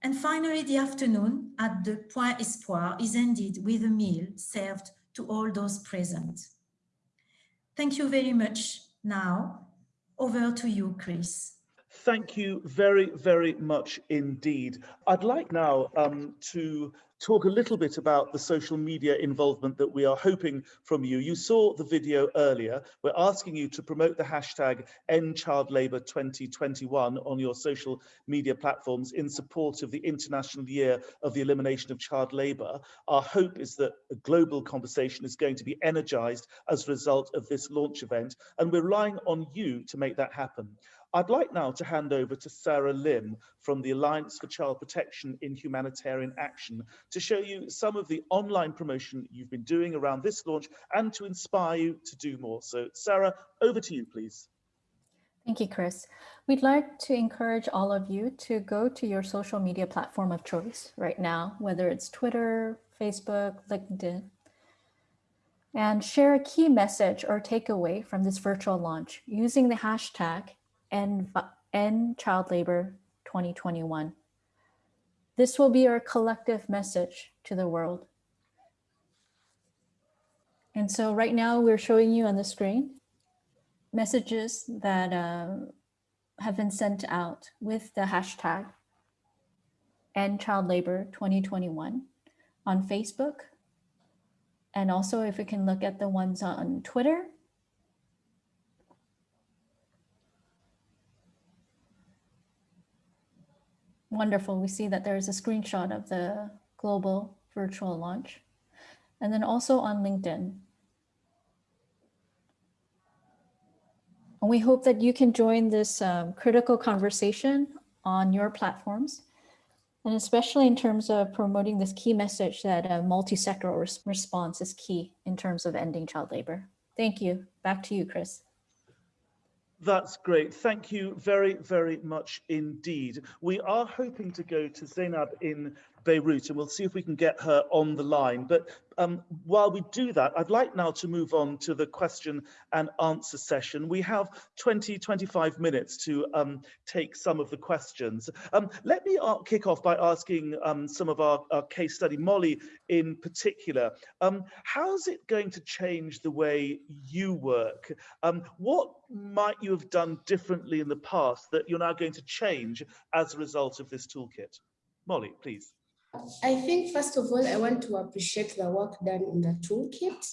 And finally, the afternoon at the Point Espoir is ended with a meal served to all those present. Thank you very much. Now, Over to you, Chris. Thank you very, very much indeed. I'd like now um, to talk a little bit about the social media involvement that we are hoping from you. You saw the video earlier. We're asking you to promote the hashtag End Child Labour 2021 on your social media platforms in support of the International Year of the Elimination of Child Labour. Our hope is that a global conversation is going to be energised as a result of this launch event, and we're relying on you to make that happen. I'd like now to hand over to Sarah Lim from the Alliance for Child Protection in Humanitarian Action to show you some of the online promotion you've been doing around this launch and to inspire you to do more. So Sarah, over to you, please. Thank you, Chris. We'd like to encourage all of you to go to your social media platform of choice right now, whether it's Twitter, Facebook, LinkedIn, and share a key message or takeaway from this virtual launch using the hashtag End, End Child Labor 2021. This will be our collective message to the world. And so right now we're showing you on the screen messages that uh, have been sent out with the hashtag End Child Labor 2021 on Facebook. And also if we can look at the ones on Twitter Wonderful. We see that there is a screenshot of the global virtual launch. And then also on LinkedIn. And we hope that you can join this um, critical conversation on your platforms, and especially in terms of promoting this key message that a multi-sectoral res response is key in terms of ending child labor. Thank you. Back to you, Chris. That's great. Thank you very, very much indeed. We are hoping to go to Zainab in Beirut and we'll see if we can get her on the line. But um, while we do that, I'd like now to move on to the question and answer session. We have 20, 25 minutes to um, take some of the questions. Um, let me kick off by asking um, some of our, our, case study, Molly in particular. Um, how's it going to change the way you work? Um, what might you have done differently in the past that you're now going to change as a result of this toolkit? Molly, please. I think, first of all, I want to appreciate the work done in the toolkit.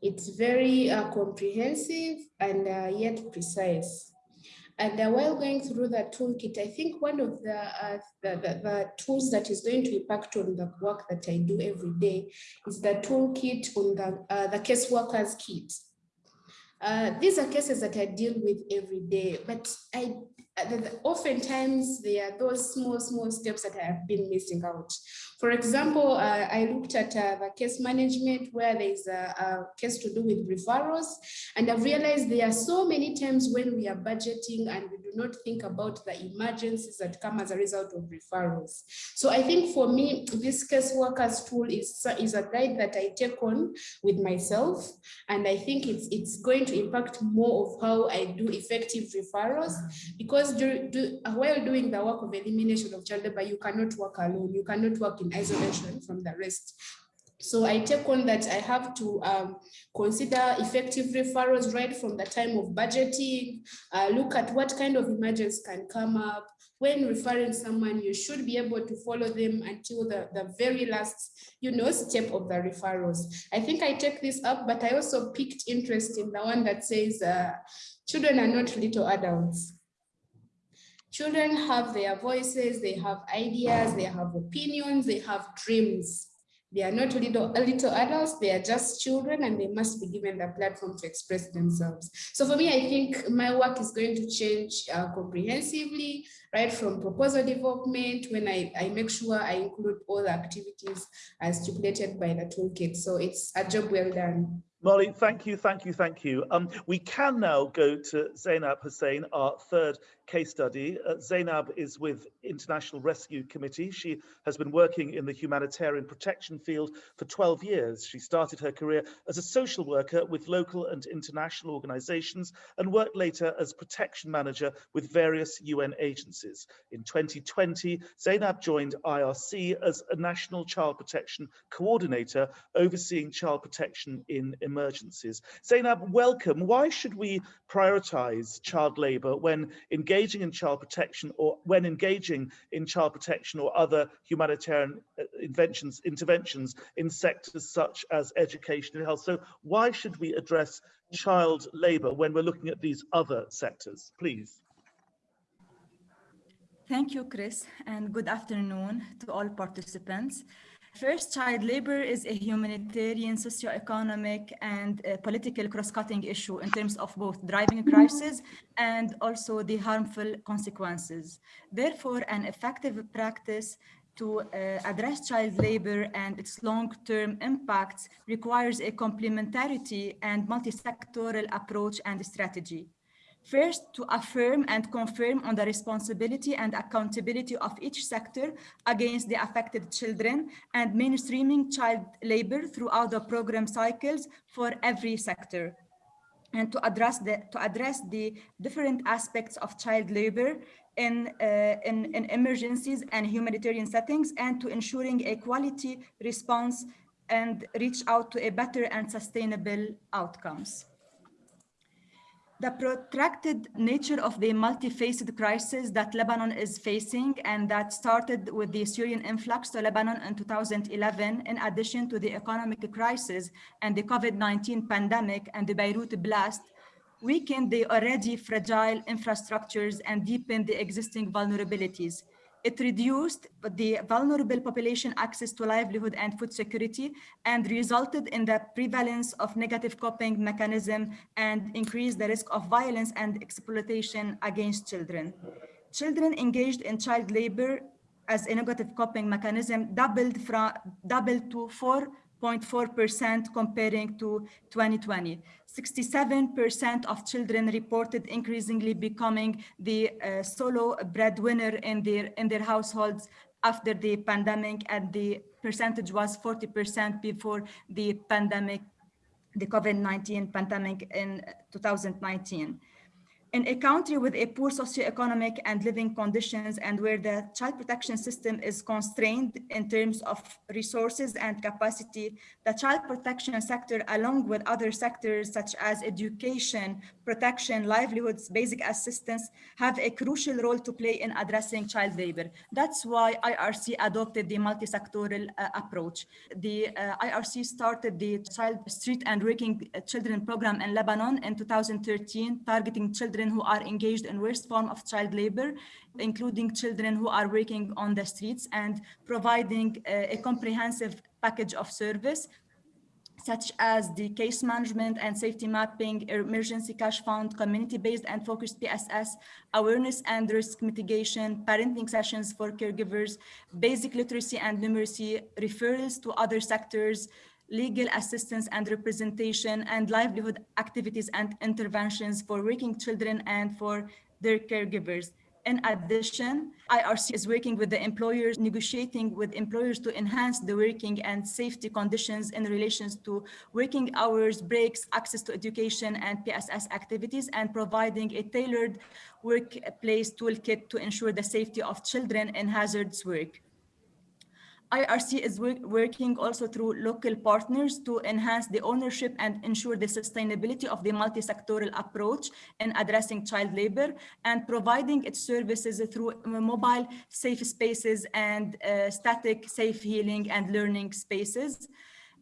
It's very uh, comprehensive and uh, yet precise. And uh, while going through the toolkit, I think one of the, uh, the, the, the, tools that is going to impact on the work that I do every day is the toolkit on the, uh, the case workers kit. Uh, these are cases that I deal with every day, but I oftentimes there are those small, small steps that I have been missing out. For example, uh, I looked at uh, the case management where there is a, a, case to do with referrals, and I've realized there are so many times when we are budgeting and we do not think about the emergencies that come as a result of referrals. So I think for me, this case workers tool is, is a guide that I take on with myself, and I think it's, it's going to impact more of how I do effective referrals, because do, do, while doing the work of elimination of child labor, you cannot work alone, you cannot work in isolation from the rest. So I take on that I have to um, consider effective referrals right from the time of budgeting, uh, look at what kind of emergencies can come up. When referring someone, you should be able to follow them until the, the very last you know, step of the referrals. I think I take this up, but I also picked interest in the one that says uh, children are not little adults. Children have their voices, they have ideas, they have opinions, they have dreams. They are not little, little adults, they are just children and they must be given the platform to express themselves. So for me, I think my work is going to change uh, comprehensively, right from proposal development, when I, I make sure I include all the activities as stipulated by the toolkit. So it's a job well done. Molly, thank you, thank you, thank you. Um, we can now go to Zainab Hussain, our third case study. Uh, Zainab is with International Rescue Committee. She has been working in the humanitarian protection field for 12 years. She started her career as a social worker with local and international organizations and worked later as protection manager with various UN agencies. In 2020, Zainab joined IRC as a national child protection coordinator overseeing child protection in emergencies. Zainab, welcome. Why should we prioritize child labor when engaging in child protection or when engaging in child protection or other humanitarian uh, inventions, interventions in sectors such as education and health? So why should we address child labor when we're looking at these other sectors? Please. Thank you, Chris, and good afternoon to all participants. First, child labor is a humanitarian, socio-economic, and uh, political cross-cutting issue in terms of both driving crisis and also the harmful consequences. Therefore, an effective practice to uh, address child labor and its long-term impacts requires a complementarity and multi-sectoral approach and strategy. First, to affirm and confirm on the responsibility and accountability of each sector against the affected children and mainstreaming child labor throughout the program cycles for every sector. And to address the to address the different aspects of child labor in, uh, in, in emergencies and humanitarian settings and to ensuring a quality response and reach out to a better and sustainable outcomes the protracted nature of the multifaceted crisis that Lebanon is facing and that started with the Syrian influx to Lebanon in 2011, in addition to the economic crisis and the COVID-19 pandemic and the Beirut blast, weakened the already fragile infrastructures and deepened the existing vulnerabilities. It reduced the vulnerable population access to livelihood and food security and resulted in the prevalence of negative coping mechanism and increased the risk of violence and exploitation against children. Children engaged in child labor as a negative coping mechanism doubled from doubled to 4.4% comparing to 2020. 67% of children reported increasingly becoming the uh, solo breadwinner in their, in their households after the pandemic and the percentage was 40% before the pandemic, the COVID-19 pandemic in 2019 in a country with a poor socioeconomic and living conditions and where the child protection system is constrained in terms of resources and capacity, the child protection sector, along with other sectors such as education, protection, livelihoods, basic assistance, have a crucial role to play in addressing child labor. That's why IRC adopted the multi-sectoral uh, approach. The uh, IRC started the Child Street and Working Children program in Lebanon in 2013, targeting children children who are engaged in worst form of child labor, including children who are working on the streets and providing a, a comprehensive package of service such as the case management and safety mapping, emergency cash fund, community-based and focused PSS, awareness and risk mitigation, parenting sessions for caregivers, basic literacy and numeracy, referrals to other sectors, legal assistance and representation, and livelihood activities and interventions for working children and for their caregivers. In addition, IRC is working with the employers, negotiating with employers to enhance the working and safety conditions in relation to working hours, breaks, access to education and PSS activities, and providing a tailored workplace toolkit to ensure the safety of children in hazards work. IRC is work, working also through local partners to enhance the ownership and ensure the sustainability of the multi-sectoral approach in addressing child labor and providing its services through mobile safe spaces and uh, static safe healing and learning spaces.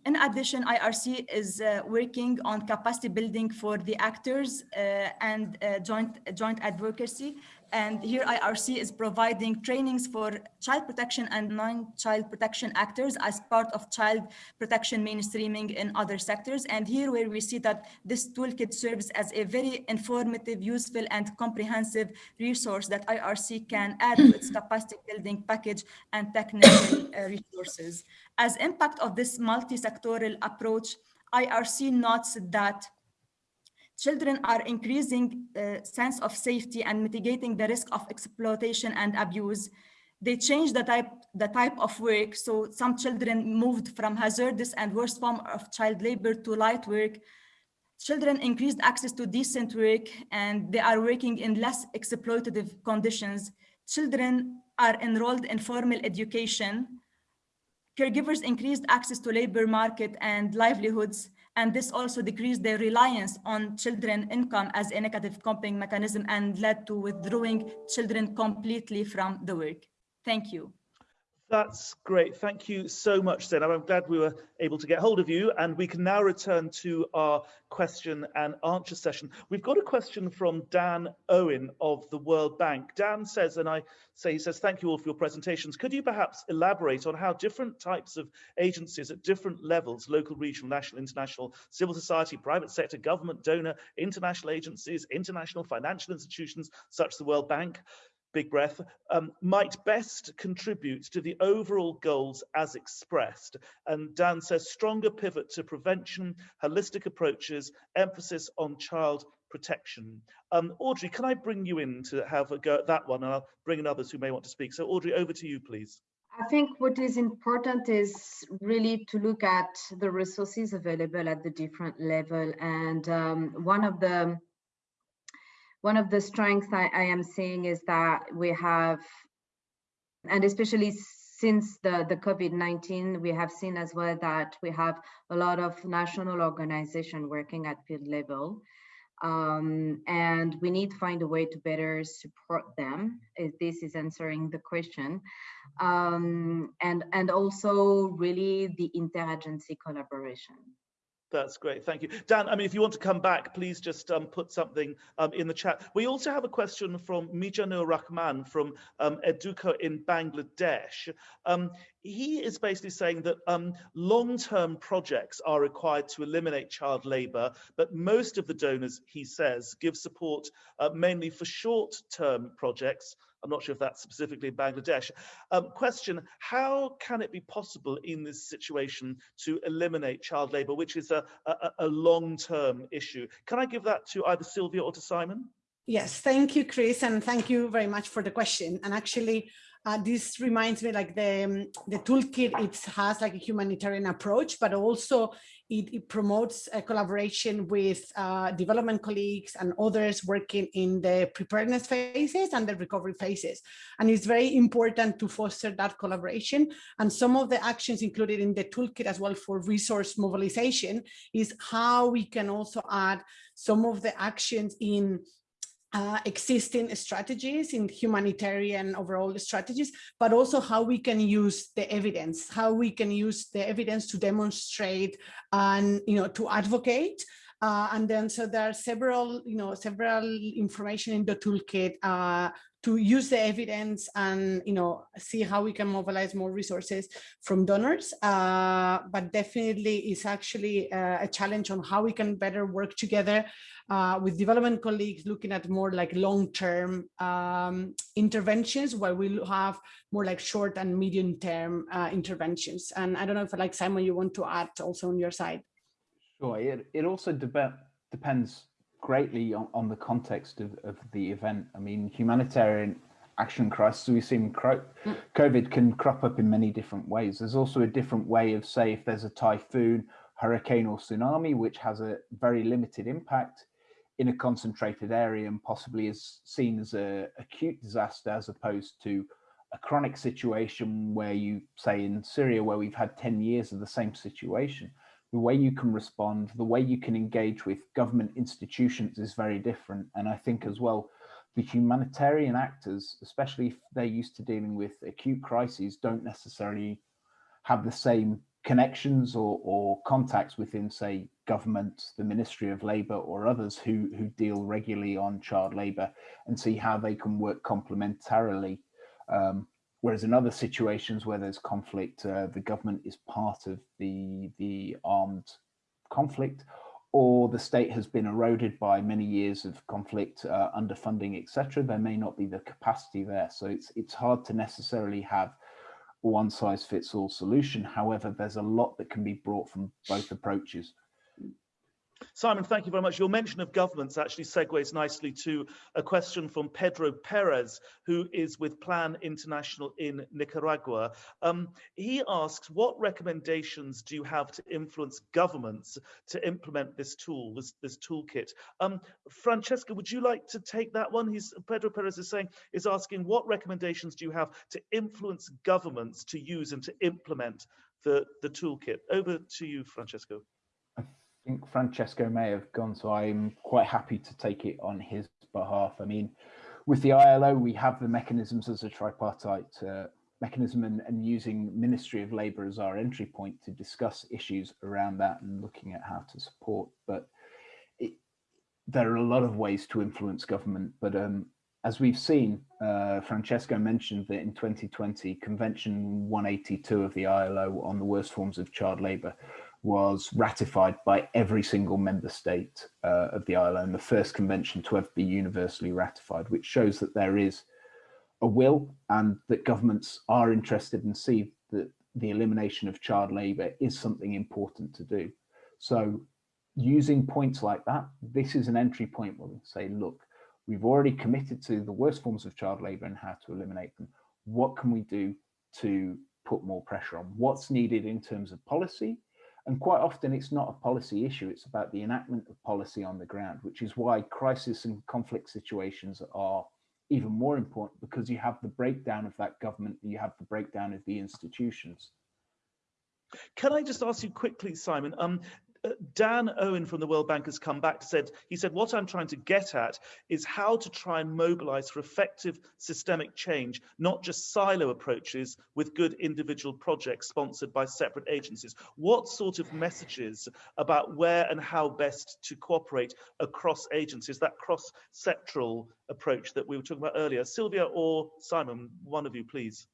In addition, IRC is uh, working on capacity building for the actors uh, and uh, joint, joint advocacy and here IRC is providing trainings for child protection and non-child protection actors as part of child protection mainstreaming in other sectors. And here where we see that this toolkit serves as a very informative, useful and comprehensive resource that IRC can add to its capacity building package and technical uh, resources. As impact of this multi-sectoral approach, IRC notes that children are increasing uh, sense of safety and mitigating the risk of exploitation and abuse. They change the type, the type of work. So some children moved from hazardous and worst form of child labor to light work. Children increased access to decent work and they are working in less exploitative conditions. Children are enrolled in formal education. Caregivers increased access to labor market and livelihoods and this also decreased their reliance on children income as a negative coping mechanism and led to withdrawing children completely from the work. Thank you. That's great. Thank you so much, Zainab. I'm glad we were able to get hold of you and we can now return to our question and answer session. We've got a question from Dan Owen of the World Bank. Dan says, and I say, he says, thank you all for your presentations. Could you perhaps elaborate on how different types of agencies at different levels, local, regional, national, international, civil society, private sector, government, donor, international agencies, international financial institutions, such as the World Bank, big breath, um, might best contribute to the overall goals as expressed. And Dan says stronger pivot to prevention, holistic approaches, emphasis on child protection. Um, Audrey, can I bring you in to have a go at that one? And I'll bring in others who may want to speak. So Audrey, over to you, please. I think what is important is really to look at the resources available at the different level. And um, one of the one of the strengths I, I am seeing is that we have, and especially since the, the COVID-19, we have seen as well that we have a lot of national organization working at field level. Um, and we need to find a way to better support them this is answering the question. Um, and, and also really the interagency collaboration. That's great, thank you. Dan, I mean, if you want to come back, please just um, put something um, in the chat. We also have a question from Mijanur Rahman from um, Educa in Bangladesh. He is basically saying that um, long-term projects are required to eliminate child labour, but most of the donors, he says, give support uh, mainly for short-term projects I'm not sure if that's specifically in Bangladesh. Um, question, how can it be possible in this situation to eliminate child labour, which is a, a, a long-term issue? Can I give that to either Sylvia or to Simon? Yes, thank you, Chris, and thank you very much for the question. And actually, uh, this reminds me like the um, the toolkit it has like a humanitarian approach but also it, it promotes a collaboration with uh, development colleagues and others working in the preparedness phases and the recovery phases. And it's very important to foster that collaboration. And some of the actions included in the toolkit as well for resource mobilization is how we can also add some of the actions in uh, existing strategies in humanitarian overall strategies, but also how we can use the evidence, how we can use the evidence to demonstrate and, you know, to advocate. Uh, and then so there are several, you know, several information in the toolkit uh, to use the evidence and, you know, see how we can mobilize more resources from donors. Uh, but definitely it's actually uh, a challenge on how we can better work together uh, with development colleagues looking at more like long-term um, interventions while we have more like short and medium term uh, interventions. And I don't know if like Simon, you want to add also on your side. Sure, it, it also de depends greatly on, on the context of, of the event. I mean, humanitarian action crisis we've seen mm. COVID can crop up in many different ways. There's also a different way of say if there's a typhoon, hurricane or tsunami, which has a very limited impact in a concentrated area and possibly is seen as a acute disaster as opposed to a chronic situation where you say in Syria where we've had 10 years of the same situation the way you can respond the way you can engage with government institutions is very different and I think as well the humanitarian actors especially if they're used to dealing with acute crises don't necessarily have the same connections or, or contacts within, say, government, the Ministry of Labour or others who, who deal regularly on child labour and see how they can work complementarily. Um, whereas in other situations where there's conflict, uh, the government is part of the, the armed conflict or the state has been eroded by many years of conflict, uh, underfunding, etc. There may not be the capacity there. So it's, it's hard to necessarily have one size fits all solution. However, there's a lot that can be brought from both approaches. Simon, thank you very much. Your mention of governments actually segues nicely to a question from Pedro Perez, who is with Plan International in Nicaragua. Um, he asks, what recommendations do you have to influence governments to implement this tool, this, this toolkit? Um, Francesca, would you like to take that one? He's, Pedro Perez is saying, is asking, what recommendations do you have to influence governments to use and to implement the, the toolkit? Over to you, Francesco think Francesco may have gone, so I'm quite happy to take it on his behalf. I mean, with the ILO, we have the mechanisms as a tripartite uh, mechanism and, and, using Ministry of Labour as our entry point to discuss issues around that and looking at how to support. But it, there are a lot of ways to influence government. But um, as we've seen, uh, Francesco mentioned that in 2020, Convention 182 of the ILO on the worst forms of child labour was ratified by every single member state uh, of the ILO and the first convention to ever be universally ratified, which shows that there is a will and that governments are interested and see that the elimination of child labour is something important to do. So using points like that, this is an entry point where we say, look, we've already committed to the worst forms of child labour and how to eliminate them. What can we do to put more pressure on? What's needed in terms of policy? And quite often it's not a policy issue, it's about the enactment of policy on the ground, which is why crisis and conflict situations are even more important because you have the breakdown of that government, you have the breakdown of the institutions. Can I just ask you quickly, Simon, um, Uh, Dan Owen from the World Bank has come back said he said what I'm trying to get at is how to try and mobilize for effective systemic change not just silo approaches with good individual projects sponsored by separate agencies. What sort of messages about where and how best to cooperate across agencies that cross sectoral approach that we were talking about earlier? Sylvia or Simon one of you please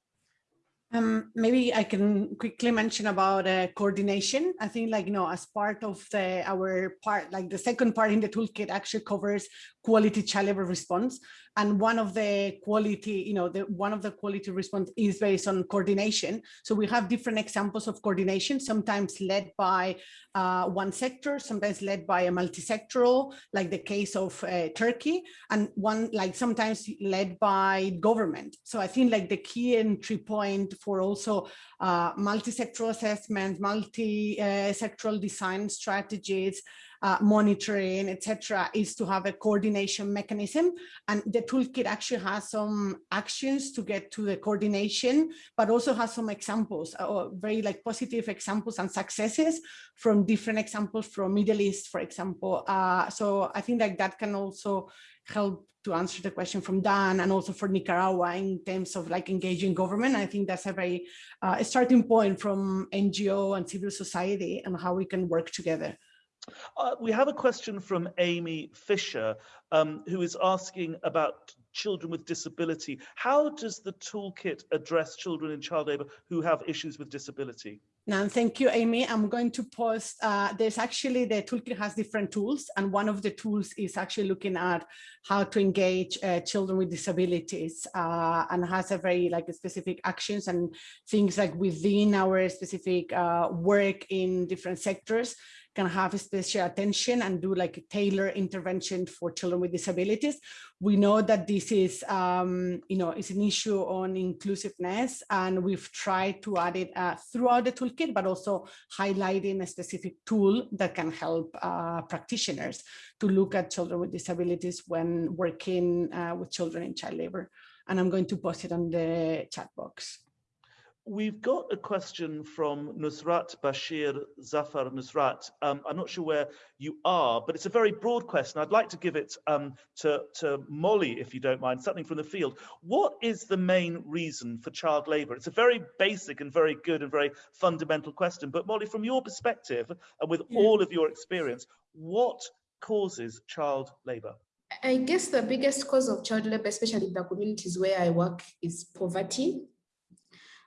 um, maybe I can quickly mention about uh, coordination. I think like, you know, as part of the, our part, like the second part in the toolkit actually covers quality child labor response. And one of the quality, you know, the one of the quality response is based on coordination. So we have different examples of coordination, sometimes led by uh, one sector, sometimes led by a multi-sectoral, like the case of uh, Turkey, and one like sometimes led by government. So I think like the key entry point for also uh, multi-sectoral assessment, multi-sectoral design strategies, uh, monitoring, etc., is to have a coordination mechanism. And the toolkit actually has some actions to get to the coordination, but also has some examples, or very like positive examples and successes from different examples from Middle East, for example. Uh, so I think that that can also help to answer the question from Dan and also for Nicaragua in terms of like engaging government. I think that's a very uh, starting point from NGO and civil society and how we can work together. Uh, we have a question from Amy Fisher, um, who is asking about children with disability. How does the toolkit address children in child labour who have issues with disability? Now, thank you, Amy. I'm going to post, uh, there's actually, the toolkit has different tools, and one of the tools is actually looking at how to engage uh, children with disabilities uh, and has a very like specific actions and things like within our specific uh, work in different sectors can have special attention and do like a tailored intervention for children with disabilities. We know that this is, um, you know, is an issue on inclusiveness, and we've tried to add it uh, throughout the toolkit, but also highlighting a specific tool that can help uh, practitioners to look at children with disabilities when working uh, with children in child labor. And I'm going to post it on the chat box. We've got a question from Nusrat Bashir Zafar Nusrat. Um, I'm not sure where you are, but it's a very broad question. I'd like to give it um, to, to Molly, if you don't mind, something from the field. What is the main reason for child labour? It's a very basic and very good and very fundamental question. But Molly, from your perspective and with yeah. all of your experience, what causes child labour? I guess the biggest cause of child labor, especially in the communities where I work, is poverty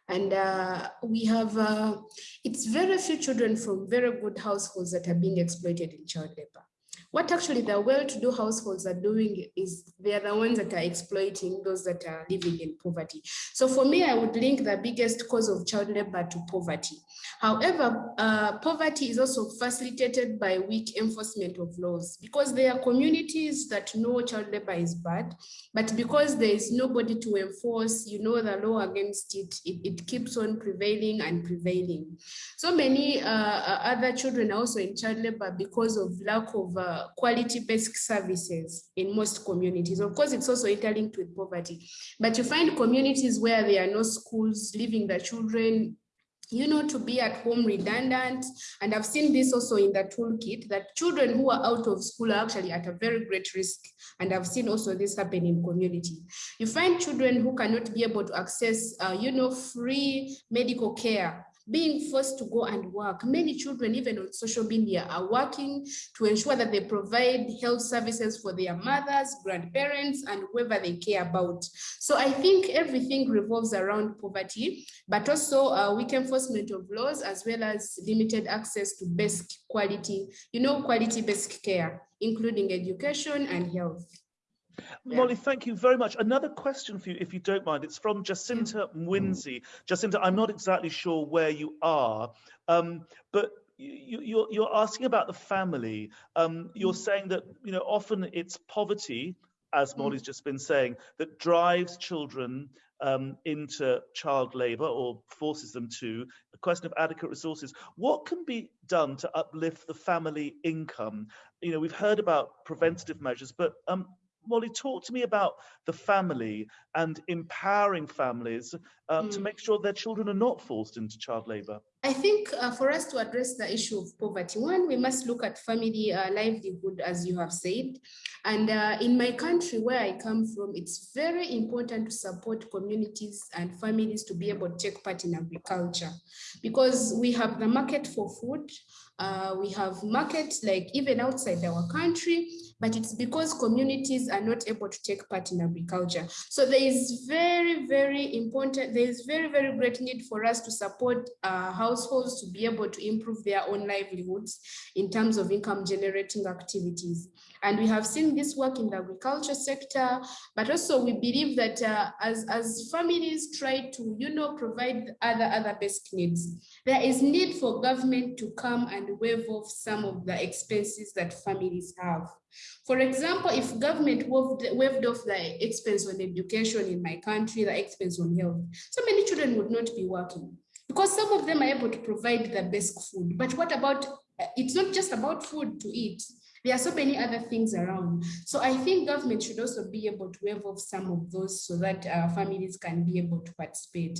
and uh, we have, uh, it's very few children from very good households that are being exploited in child labor. What actually the well-to-do households are doing is they are the ones that are exploiting those that are living in poverty. So for me, I would link the biggest cause of child labor to poverty. However, uh, poverty is also facilitated by weak enforcement of laws because there are communities that know child labor is bad, but because there is nobody to enforce, you know, the law against it, it, it keeps on prevailing and prevailing. So many uh, uh other children are also in child labor because of lack of uh, quality basic services in most communities. Of course, it's also interlinked with poverty, but you find communities where there are no schools, leaving the children you know, to be at home redundant. And I've seen this also in the toolkit that children who are out of school are actually at a very great risk. And I've seen also this happen in community. You find children who cannot be able to access, uh, you know, free medical care being forced to go and work. Many children, even on social media, are working to ensure that they provide health services for their mothers, grandparents, and whoever they care about. So I think everything revolves around poverty, but also uh, weak enforcement of laws, as well as limited access to basic quality, you know, quality basic care, including education and health. Molly, thank you very much. Another question for you, if you don't mind. It's from Jacinta Mwinzi. Jacinta, I'm not exactly sure where you are, um, but you, you're, you're asking about the family. Um, you're saying that you know often it's poverty, as Molly's just been saying, that drives children um, into child labour or forces them to. A question of adequate resources. What can be done to uplift the family income? You know, we've heard about preventative measures, but um, Molly, talk to me about the family and empowering families um, mm. to make sure their children are not forced into child labor. I think uh, for us to address the issue of poverty, one, we must look at family uh, livelihood, as you have said. And uh, in my country, where I come from, it's very important to support communities and families to be able to take part in agriculture because we have the market for food. Uh, we have markets like even outside our country, but it's because communities are not able to take part in agriculture. So there is very, very important, there is very, very great need for us to support uh, households to be able to improve their own livelihoods in terms of income generating activities. And we have seen this work in the agriculture sector, but also we believe that uh, as, as families try to, you know, provide other, other basic needs, there is need for government to come and waive off some of the expenses that families have. For example, if government waived, waived off the expense on education in my country, the expense on health, so many children would not be working because some of them are able to provide the basic food. But what about, it's not just about food to eat. There are so many other things around. So I think government should also be able to waive off some of those so that uh, families can be able to participate.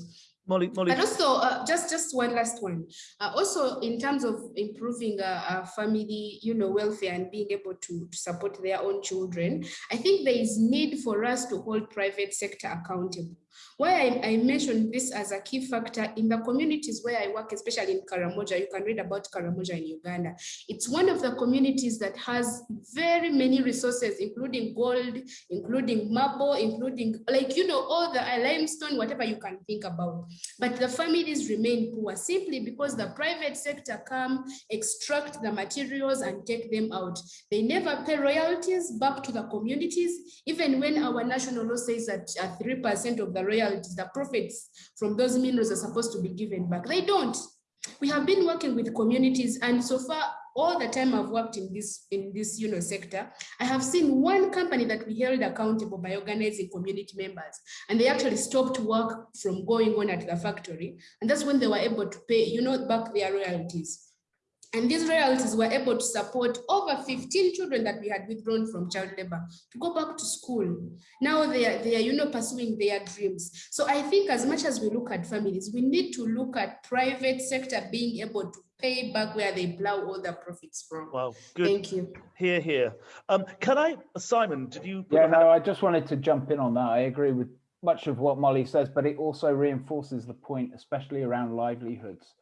Molly, Molly. And also, uh, just just one last one. Uh, also, in terms of improving uh, uh, family, you know, welfare and being able to, to support their own children, I think there is need for us to hold private sector accountable. Why I, I mentioned this as a key factor in the communities where I work, especially in Karamoja, you can read about Karamoja in Uganda. It's one of the communities that has very many resources, including gold, including marble, including like, you know, all the uh, limestone, whatever you can think about. But the families remain poor simply because the private sector come, extract the materials and take them out. They never pay royalties back to the communities, even when our national law says that uh, 3% of the royalties, the profits from those minerals are supposed to be given back. They don't. We have been working with communities and so far all the time I've worked in this in this you know sector, I have seen one company that we held accountable by organizing community members, and they actually stopped work from going on at the factory, and that's when they were able to pay you know back their royalties. And these royalties were able to support over 15 children that we had withdrawn from child labor to go back to school. Now they are, they are, you know, pursuing their dreams. So I think as much as we look at families, we need to look at private sector being able to pay back where they plow all the profits from. Wow, good. Thank you. Here, here. Um, can I, Simon, did you? Yeah, no, I just wanted to jump in on that. I agree with much of what Molly says, but it also reinforces the point, especially around livelihoods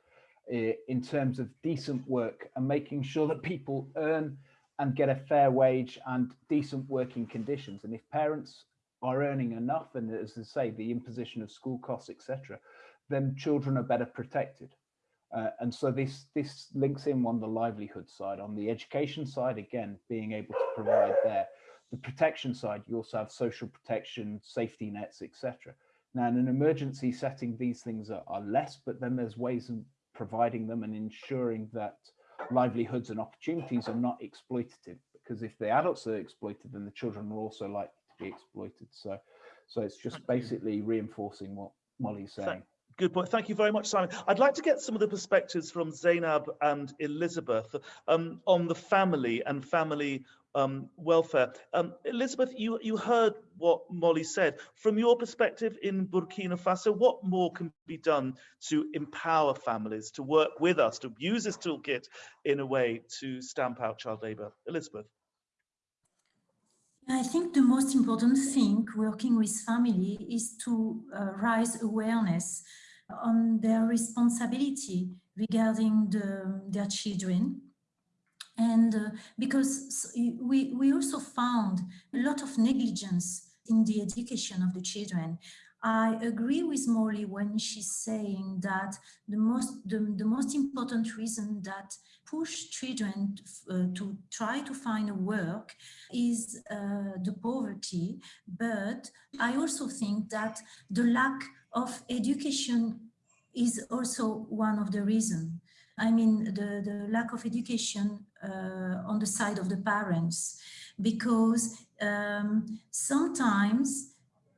in terms of decent work and making sure that people earn and get a fair wage and decent working conditions. And if parents are earning enough, and as I say, the imposition of school costs, etc., then children are better protected. Uh, and so this this links in on the livelihood side. On the education side, again, being able to provide there. The protection side, you also have social protection, safety nets, etc. Now, in an emergency setting, these things are, are less, but then there's ways of providing them and ensuring that livelihoods and opportunities are not exploitative. Because if the adults are exploited, then the children are also likely to be exploited. So, so it's just basically reinforcing what Molly's saying. Good point. Thank you very much, Simon. I'd like to get some of the perspectives from Zainab and Elizabeth um, on the family and family um, welfare. Um, Elizabeth, you, you heard what Molly said. From your perspective in Burkina Faso, what more can be done to empower families to work with us, to use this toolkit in a way to stamp out child labour? Elizabeth. I think the most important thing working with family is to uh, raise awareness on their responsibility regarding the, their children and uh, because we, we also found a lot of negligence in the education of the children. I agree with Molly when she's saying that the most the, the most important reason that push children uh, to try to find a work is uh, the poverty. But I also think that the lack of education is also one of the reasons. I mean, the, the lack of education uh, on the side of the parents, because um, sometimes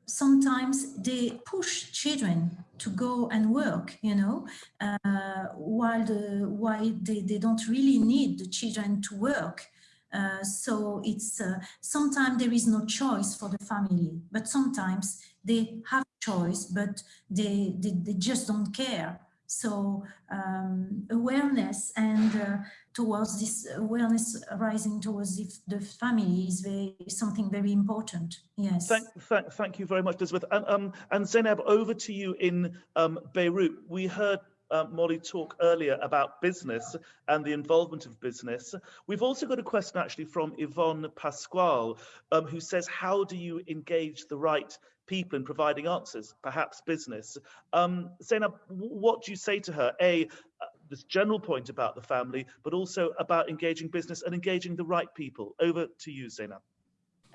sometimes they push children to go and work, you know, uh, while the why they, they don't really need the children to work. Uh, so it's uh, sometimes there is no choice for the family, but sometimes they have choice, but they, they, they just don't care. So um, awareness and uh, towards this awareness rising towards the, the, family is very something very important. Yes. Thank, thank, thank you very much, Elizabeth. And, um, and Zainab, over to you in um, Beirut. We heard uh, Molly talk earlier about business and the involvement of business. We've also got a question actually from Yvonne Pasquale, um, who says, how do you engage the right people in providing answers, perhaps business. Um, Zainab, what do you say to her? A, uh, this general point about the family, but also about engaging business and engaging the right people. Over to you, Zainab.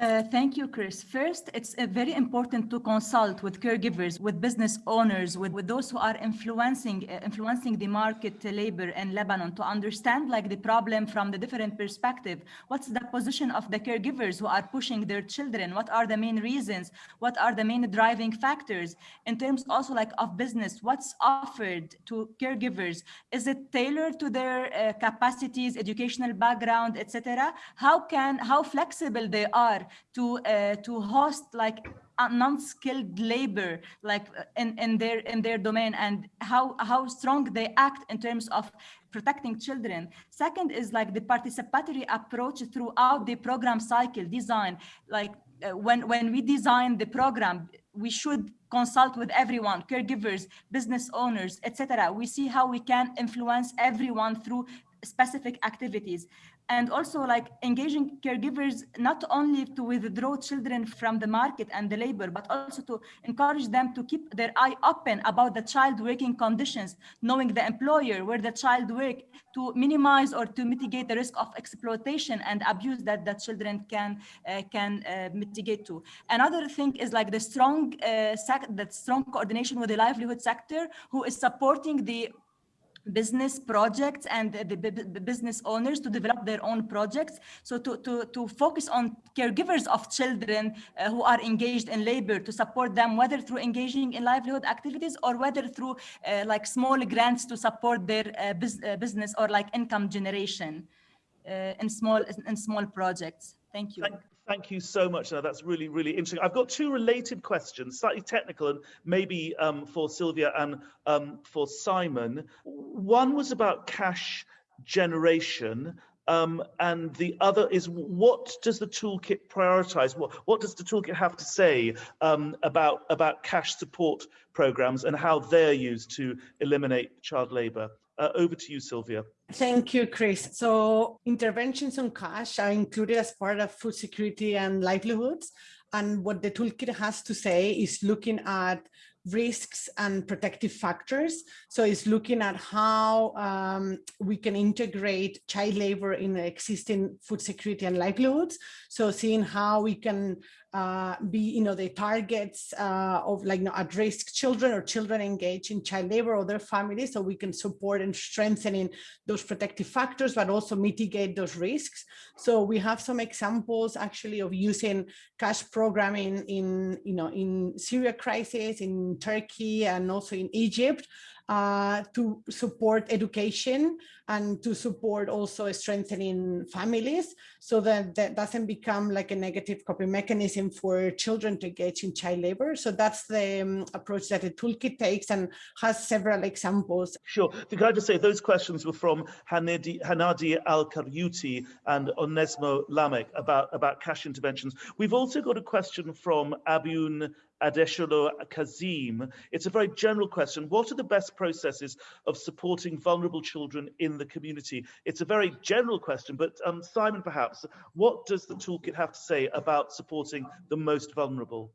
Uh, thank you, Chris. First, it's uh, very important to consult with caregivers, with business owners, with, with those who are influencing uh, influencing the market labor in Lebanon to understand like the problem from the different perspective. What's the position of the caregivers who are pushing their children? What are the main reasons? What are the main driving factors? In terms also like of business, what's offered to caregivers? Is it tailored to their uh, capacities, educational background, etc.? How can how flexible they are to uh, to host like non-skilled labor like uh, in in their in their domain and how how strong they act in terms of protecting children. Second is like the participatory approach throughout the program cycle design. Like uh, when when we design the program we should consult with everyone caregivers business owners etc we see how we can influence everyone through specific activities and also like engaging caregivers not only to withdraw children from the market and the labor but also to encourage them to keep their eye open about the child working conditions knowing the employer where the child work to minimize or to mitigate the risk of exploitation and abuse that the children can uh, can uh, mitigate to. Another thing is like the strong uh, that strong coordination with the livelihood sector who is supporting the business projects and the, the, business owners to develop their own projects. So to, to, to focus on caregivers of children uh, who are engaged in labor to support them, whether through engaging in livelihood activities or whether through uh, like small grants to support their uh, uh, business or like income generation uh, in small in small projects. Thank you. Thank Thank you so much. Now, that's really, really interesting. I've got two related questions, slightly technical and maybe um, for Sylvia and um, for Simon. One was about cash generation um, and the other is what does the toolkit prioritize? What, what does the toolkit have to say um, about, about cash support programs and how they're used to eliminate child labor? Uh, over to you, Sylvia. Thank you, Chris. So interventions on cash are included as part of food security and livelihoods. And what the toolkit has to say is looking at risks and protective factors. So it's looking at how um, we can integrate child labor in the existing food security and livelihoods. So seeing how we can uh, be, you know, the targets uh, of like you know, at-risk children or children engaged in child labor or their families, so we can support and strengthening those protective factors, but also mitigate those risks. So we have some examples actually of using cash programming in, you know, in Syria crisis, in Turkey, and also in Egypt, uh, to support education and to support also strengthening families so that that doesn't become like a negative coping mechanism for children to engage in child labor. So that's the um, approach that the toolkit takes and has several examples. Sure. Can I just say those questions were from Hanadi, Hanadi Al-Karyuti and Onesmo Lamek about, about cash interventions. We've also got a question from Abun Adesholo Kazim. It's a very general question. What are the best processes of supporting vulnerable children in the community? It's a very general question, but um, Simon, perhaps, what does the toolkit have to say about supporting the most vulnerable?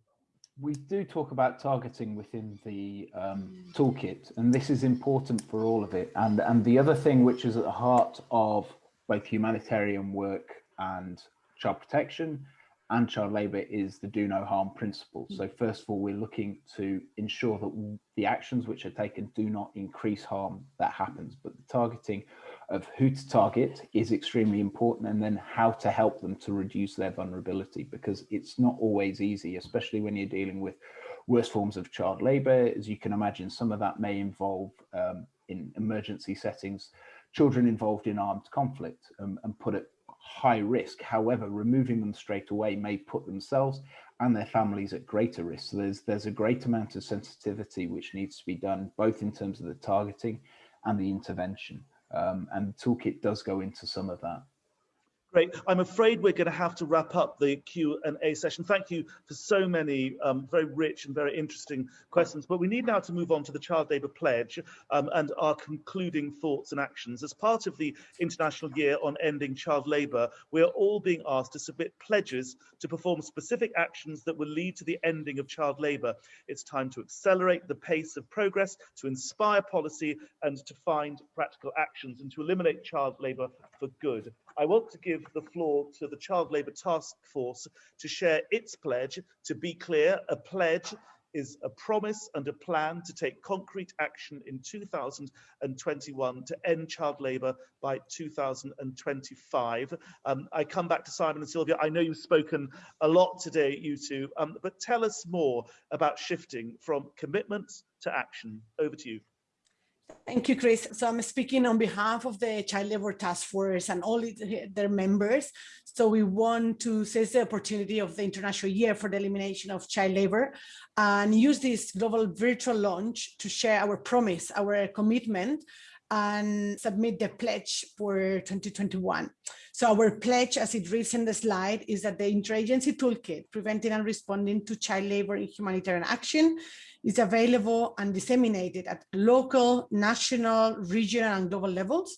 We do talk about targeting within the um, toolkit, and this is important for all of it. And, and the other thing which is at the heart of both humanitarian work and child protection and child labour is the do no harm principle. So first of all, we're looking to ensure that the actions which are taken do not increase harm that happens, but the targeting of who to target is extremely important and then how to help them to reduce their vulnerability because it's not always easy, especially when you're dealing with worst forms of child labour. As you can imagine, some of that may involve um, in emergency settings, children involved in armed conflict um, and put it high risk. However, removing them straight away may put themselves and their families at greater risk. So there's, there's a great amount of sensitivity which needs to be done, both in terms of the targeting and the intervention. Um, and the toolkit does go into some of that. Great. I'm afraid we're going to have to wrap up the Q&A session. Thank you for so many um, very rich and very interesting questions. But we need now to move on to the Child Labour Pledge um, and our concluding thoughts and actions. As part of the International Year on Ending Child Labour, we are all being asked to submit pledges to perform specific actions that will lead to the ending of child labour. It's time to accelerate the pace of progress, to inspire policy and to find practical actions and to eliminate child labour for good. I want to give the floor to the Child Labour Task Force to share its pledge. To be clear, a pledge is a promise and a plan to take concrete action in 2021 to end child labour by 2025. Um, I come back to Simon and Sylvia. I know you've spoken a lot today, you two, um, but tell us more about shifting from commitments to action. Over to you. Thank you, Chris. So I'm speaking on behalf of the Child Labor Task Force and all their members. So we want to seize the opportunity of the International Year for the Elimination of Child Labor and use this global virtual launch to share our promise, our commitment and submit the pledge for 2021. So our pledge, as it reads in the slide, is that the interagency toolkit, preventing and responding to child labor in humanitarian action, is available and disseminated at local, national, regional, and global levels,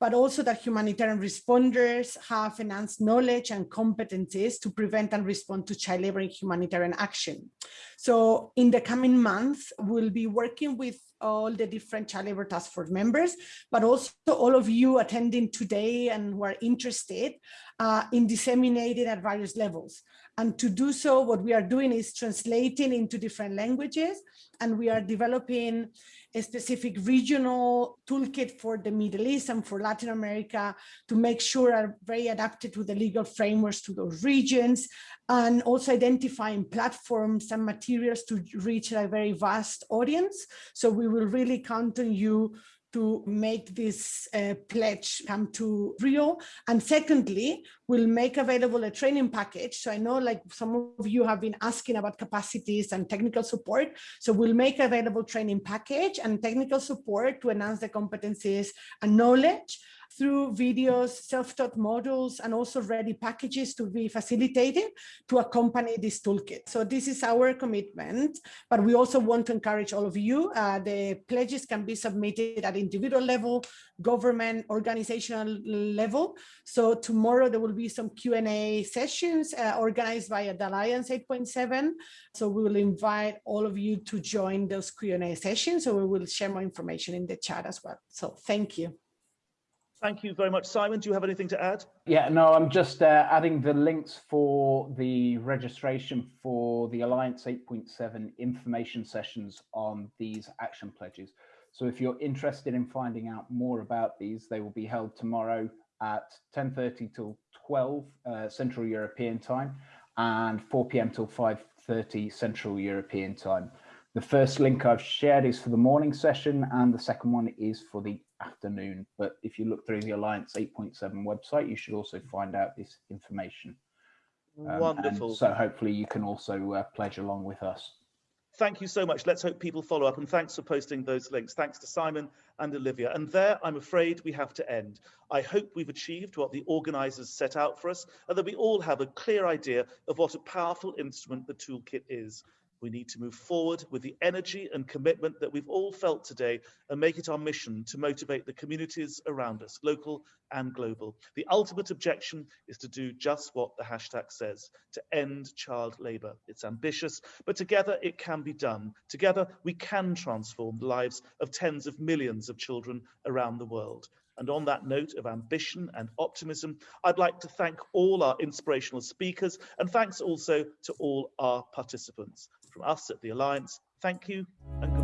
but also that humanitarian responders have enhanced knowledge and competencies to prevent and respond to child labor in humanitarian action. So in the coming months, we'll be working with all the different child labor task force members, but also all of you attending today and who are interested uh, in disseminating at various levels. And to do so, what we are doing is translating into different languages, and we are developing a specific regional toolkit for the Middle East and for Latin America to make sure are very adapted to the legal frameworks to those regions, and also identifying platforms and materials to reach a very vast audience. So we will really count on you to make this uh, pledge come to real. And secondly, we'll make available a training package. So I know like some of you have been asking about capacities and technical support. So we'll make available training package and technical support to enhance the competencies and knowledge through videos, self-taught modules, and also ready packages to be facilitated to accompany this toolkit. So this is our commitment, but we also want to encourage all of you. Uh, the pledges can be submitted at individual level, government, organizational level. So tomorrow there will be some Q&A sessions uh, organized by the Alliance 8.7. So we will invite all of you to join those Q&A sessions. So we will share more information in the chat as well. So thank you. Thank you very much. Simon, do you have anything to add? Yeah, no, I'm just uh, adding the links for the registration for the Alliance 8.7 information sessions on these action pledges. So if you're interested in finding out more about these, they will be held tomorrow at 10.30 till 12 uh, Central European time and 4 p.m. till 5.30 Central European time. The first link I've shared is for the morning session and the second one is for the afternoon. But if you look through the Alliance 8.7 website, you should also find out this information. Um, Wonderful. So hopefully you can also uh, pledge along with us. Thank you so much. Let's hope people follow up and thanks for posting those links. Thanks to Simon and Olivia. And there, I'm afraid we have to end. I hope we've achieved what the organisers set out for us and that we all have a clear idea of what a powerful instrument the toolkit is. We need to move forward with the energy and commitment that we've all felt today and make it our mission to motivate the communities around us, local and global. The ultimate objection is to do just what the hashtag says, to end child labour. It's ambitious, but together it can be done. Together we can transform the lives of tens of millions of children around the world. And on that note of ambition and optimism, I'd like to thank all our inspirational speakers and thanks also to all our participants. From us at the Alliance, thank you and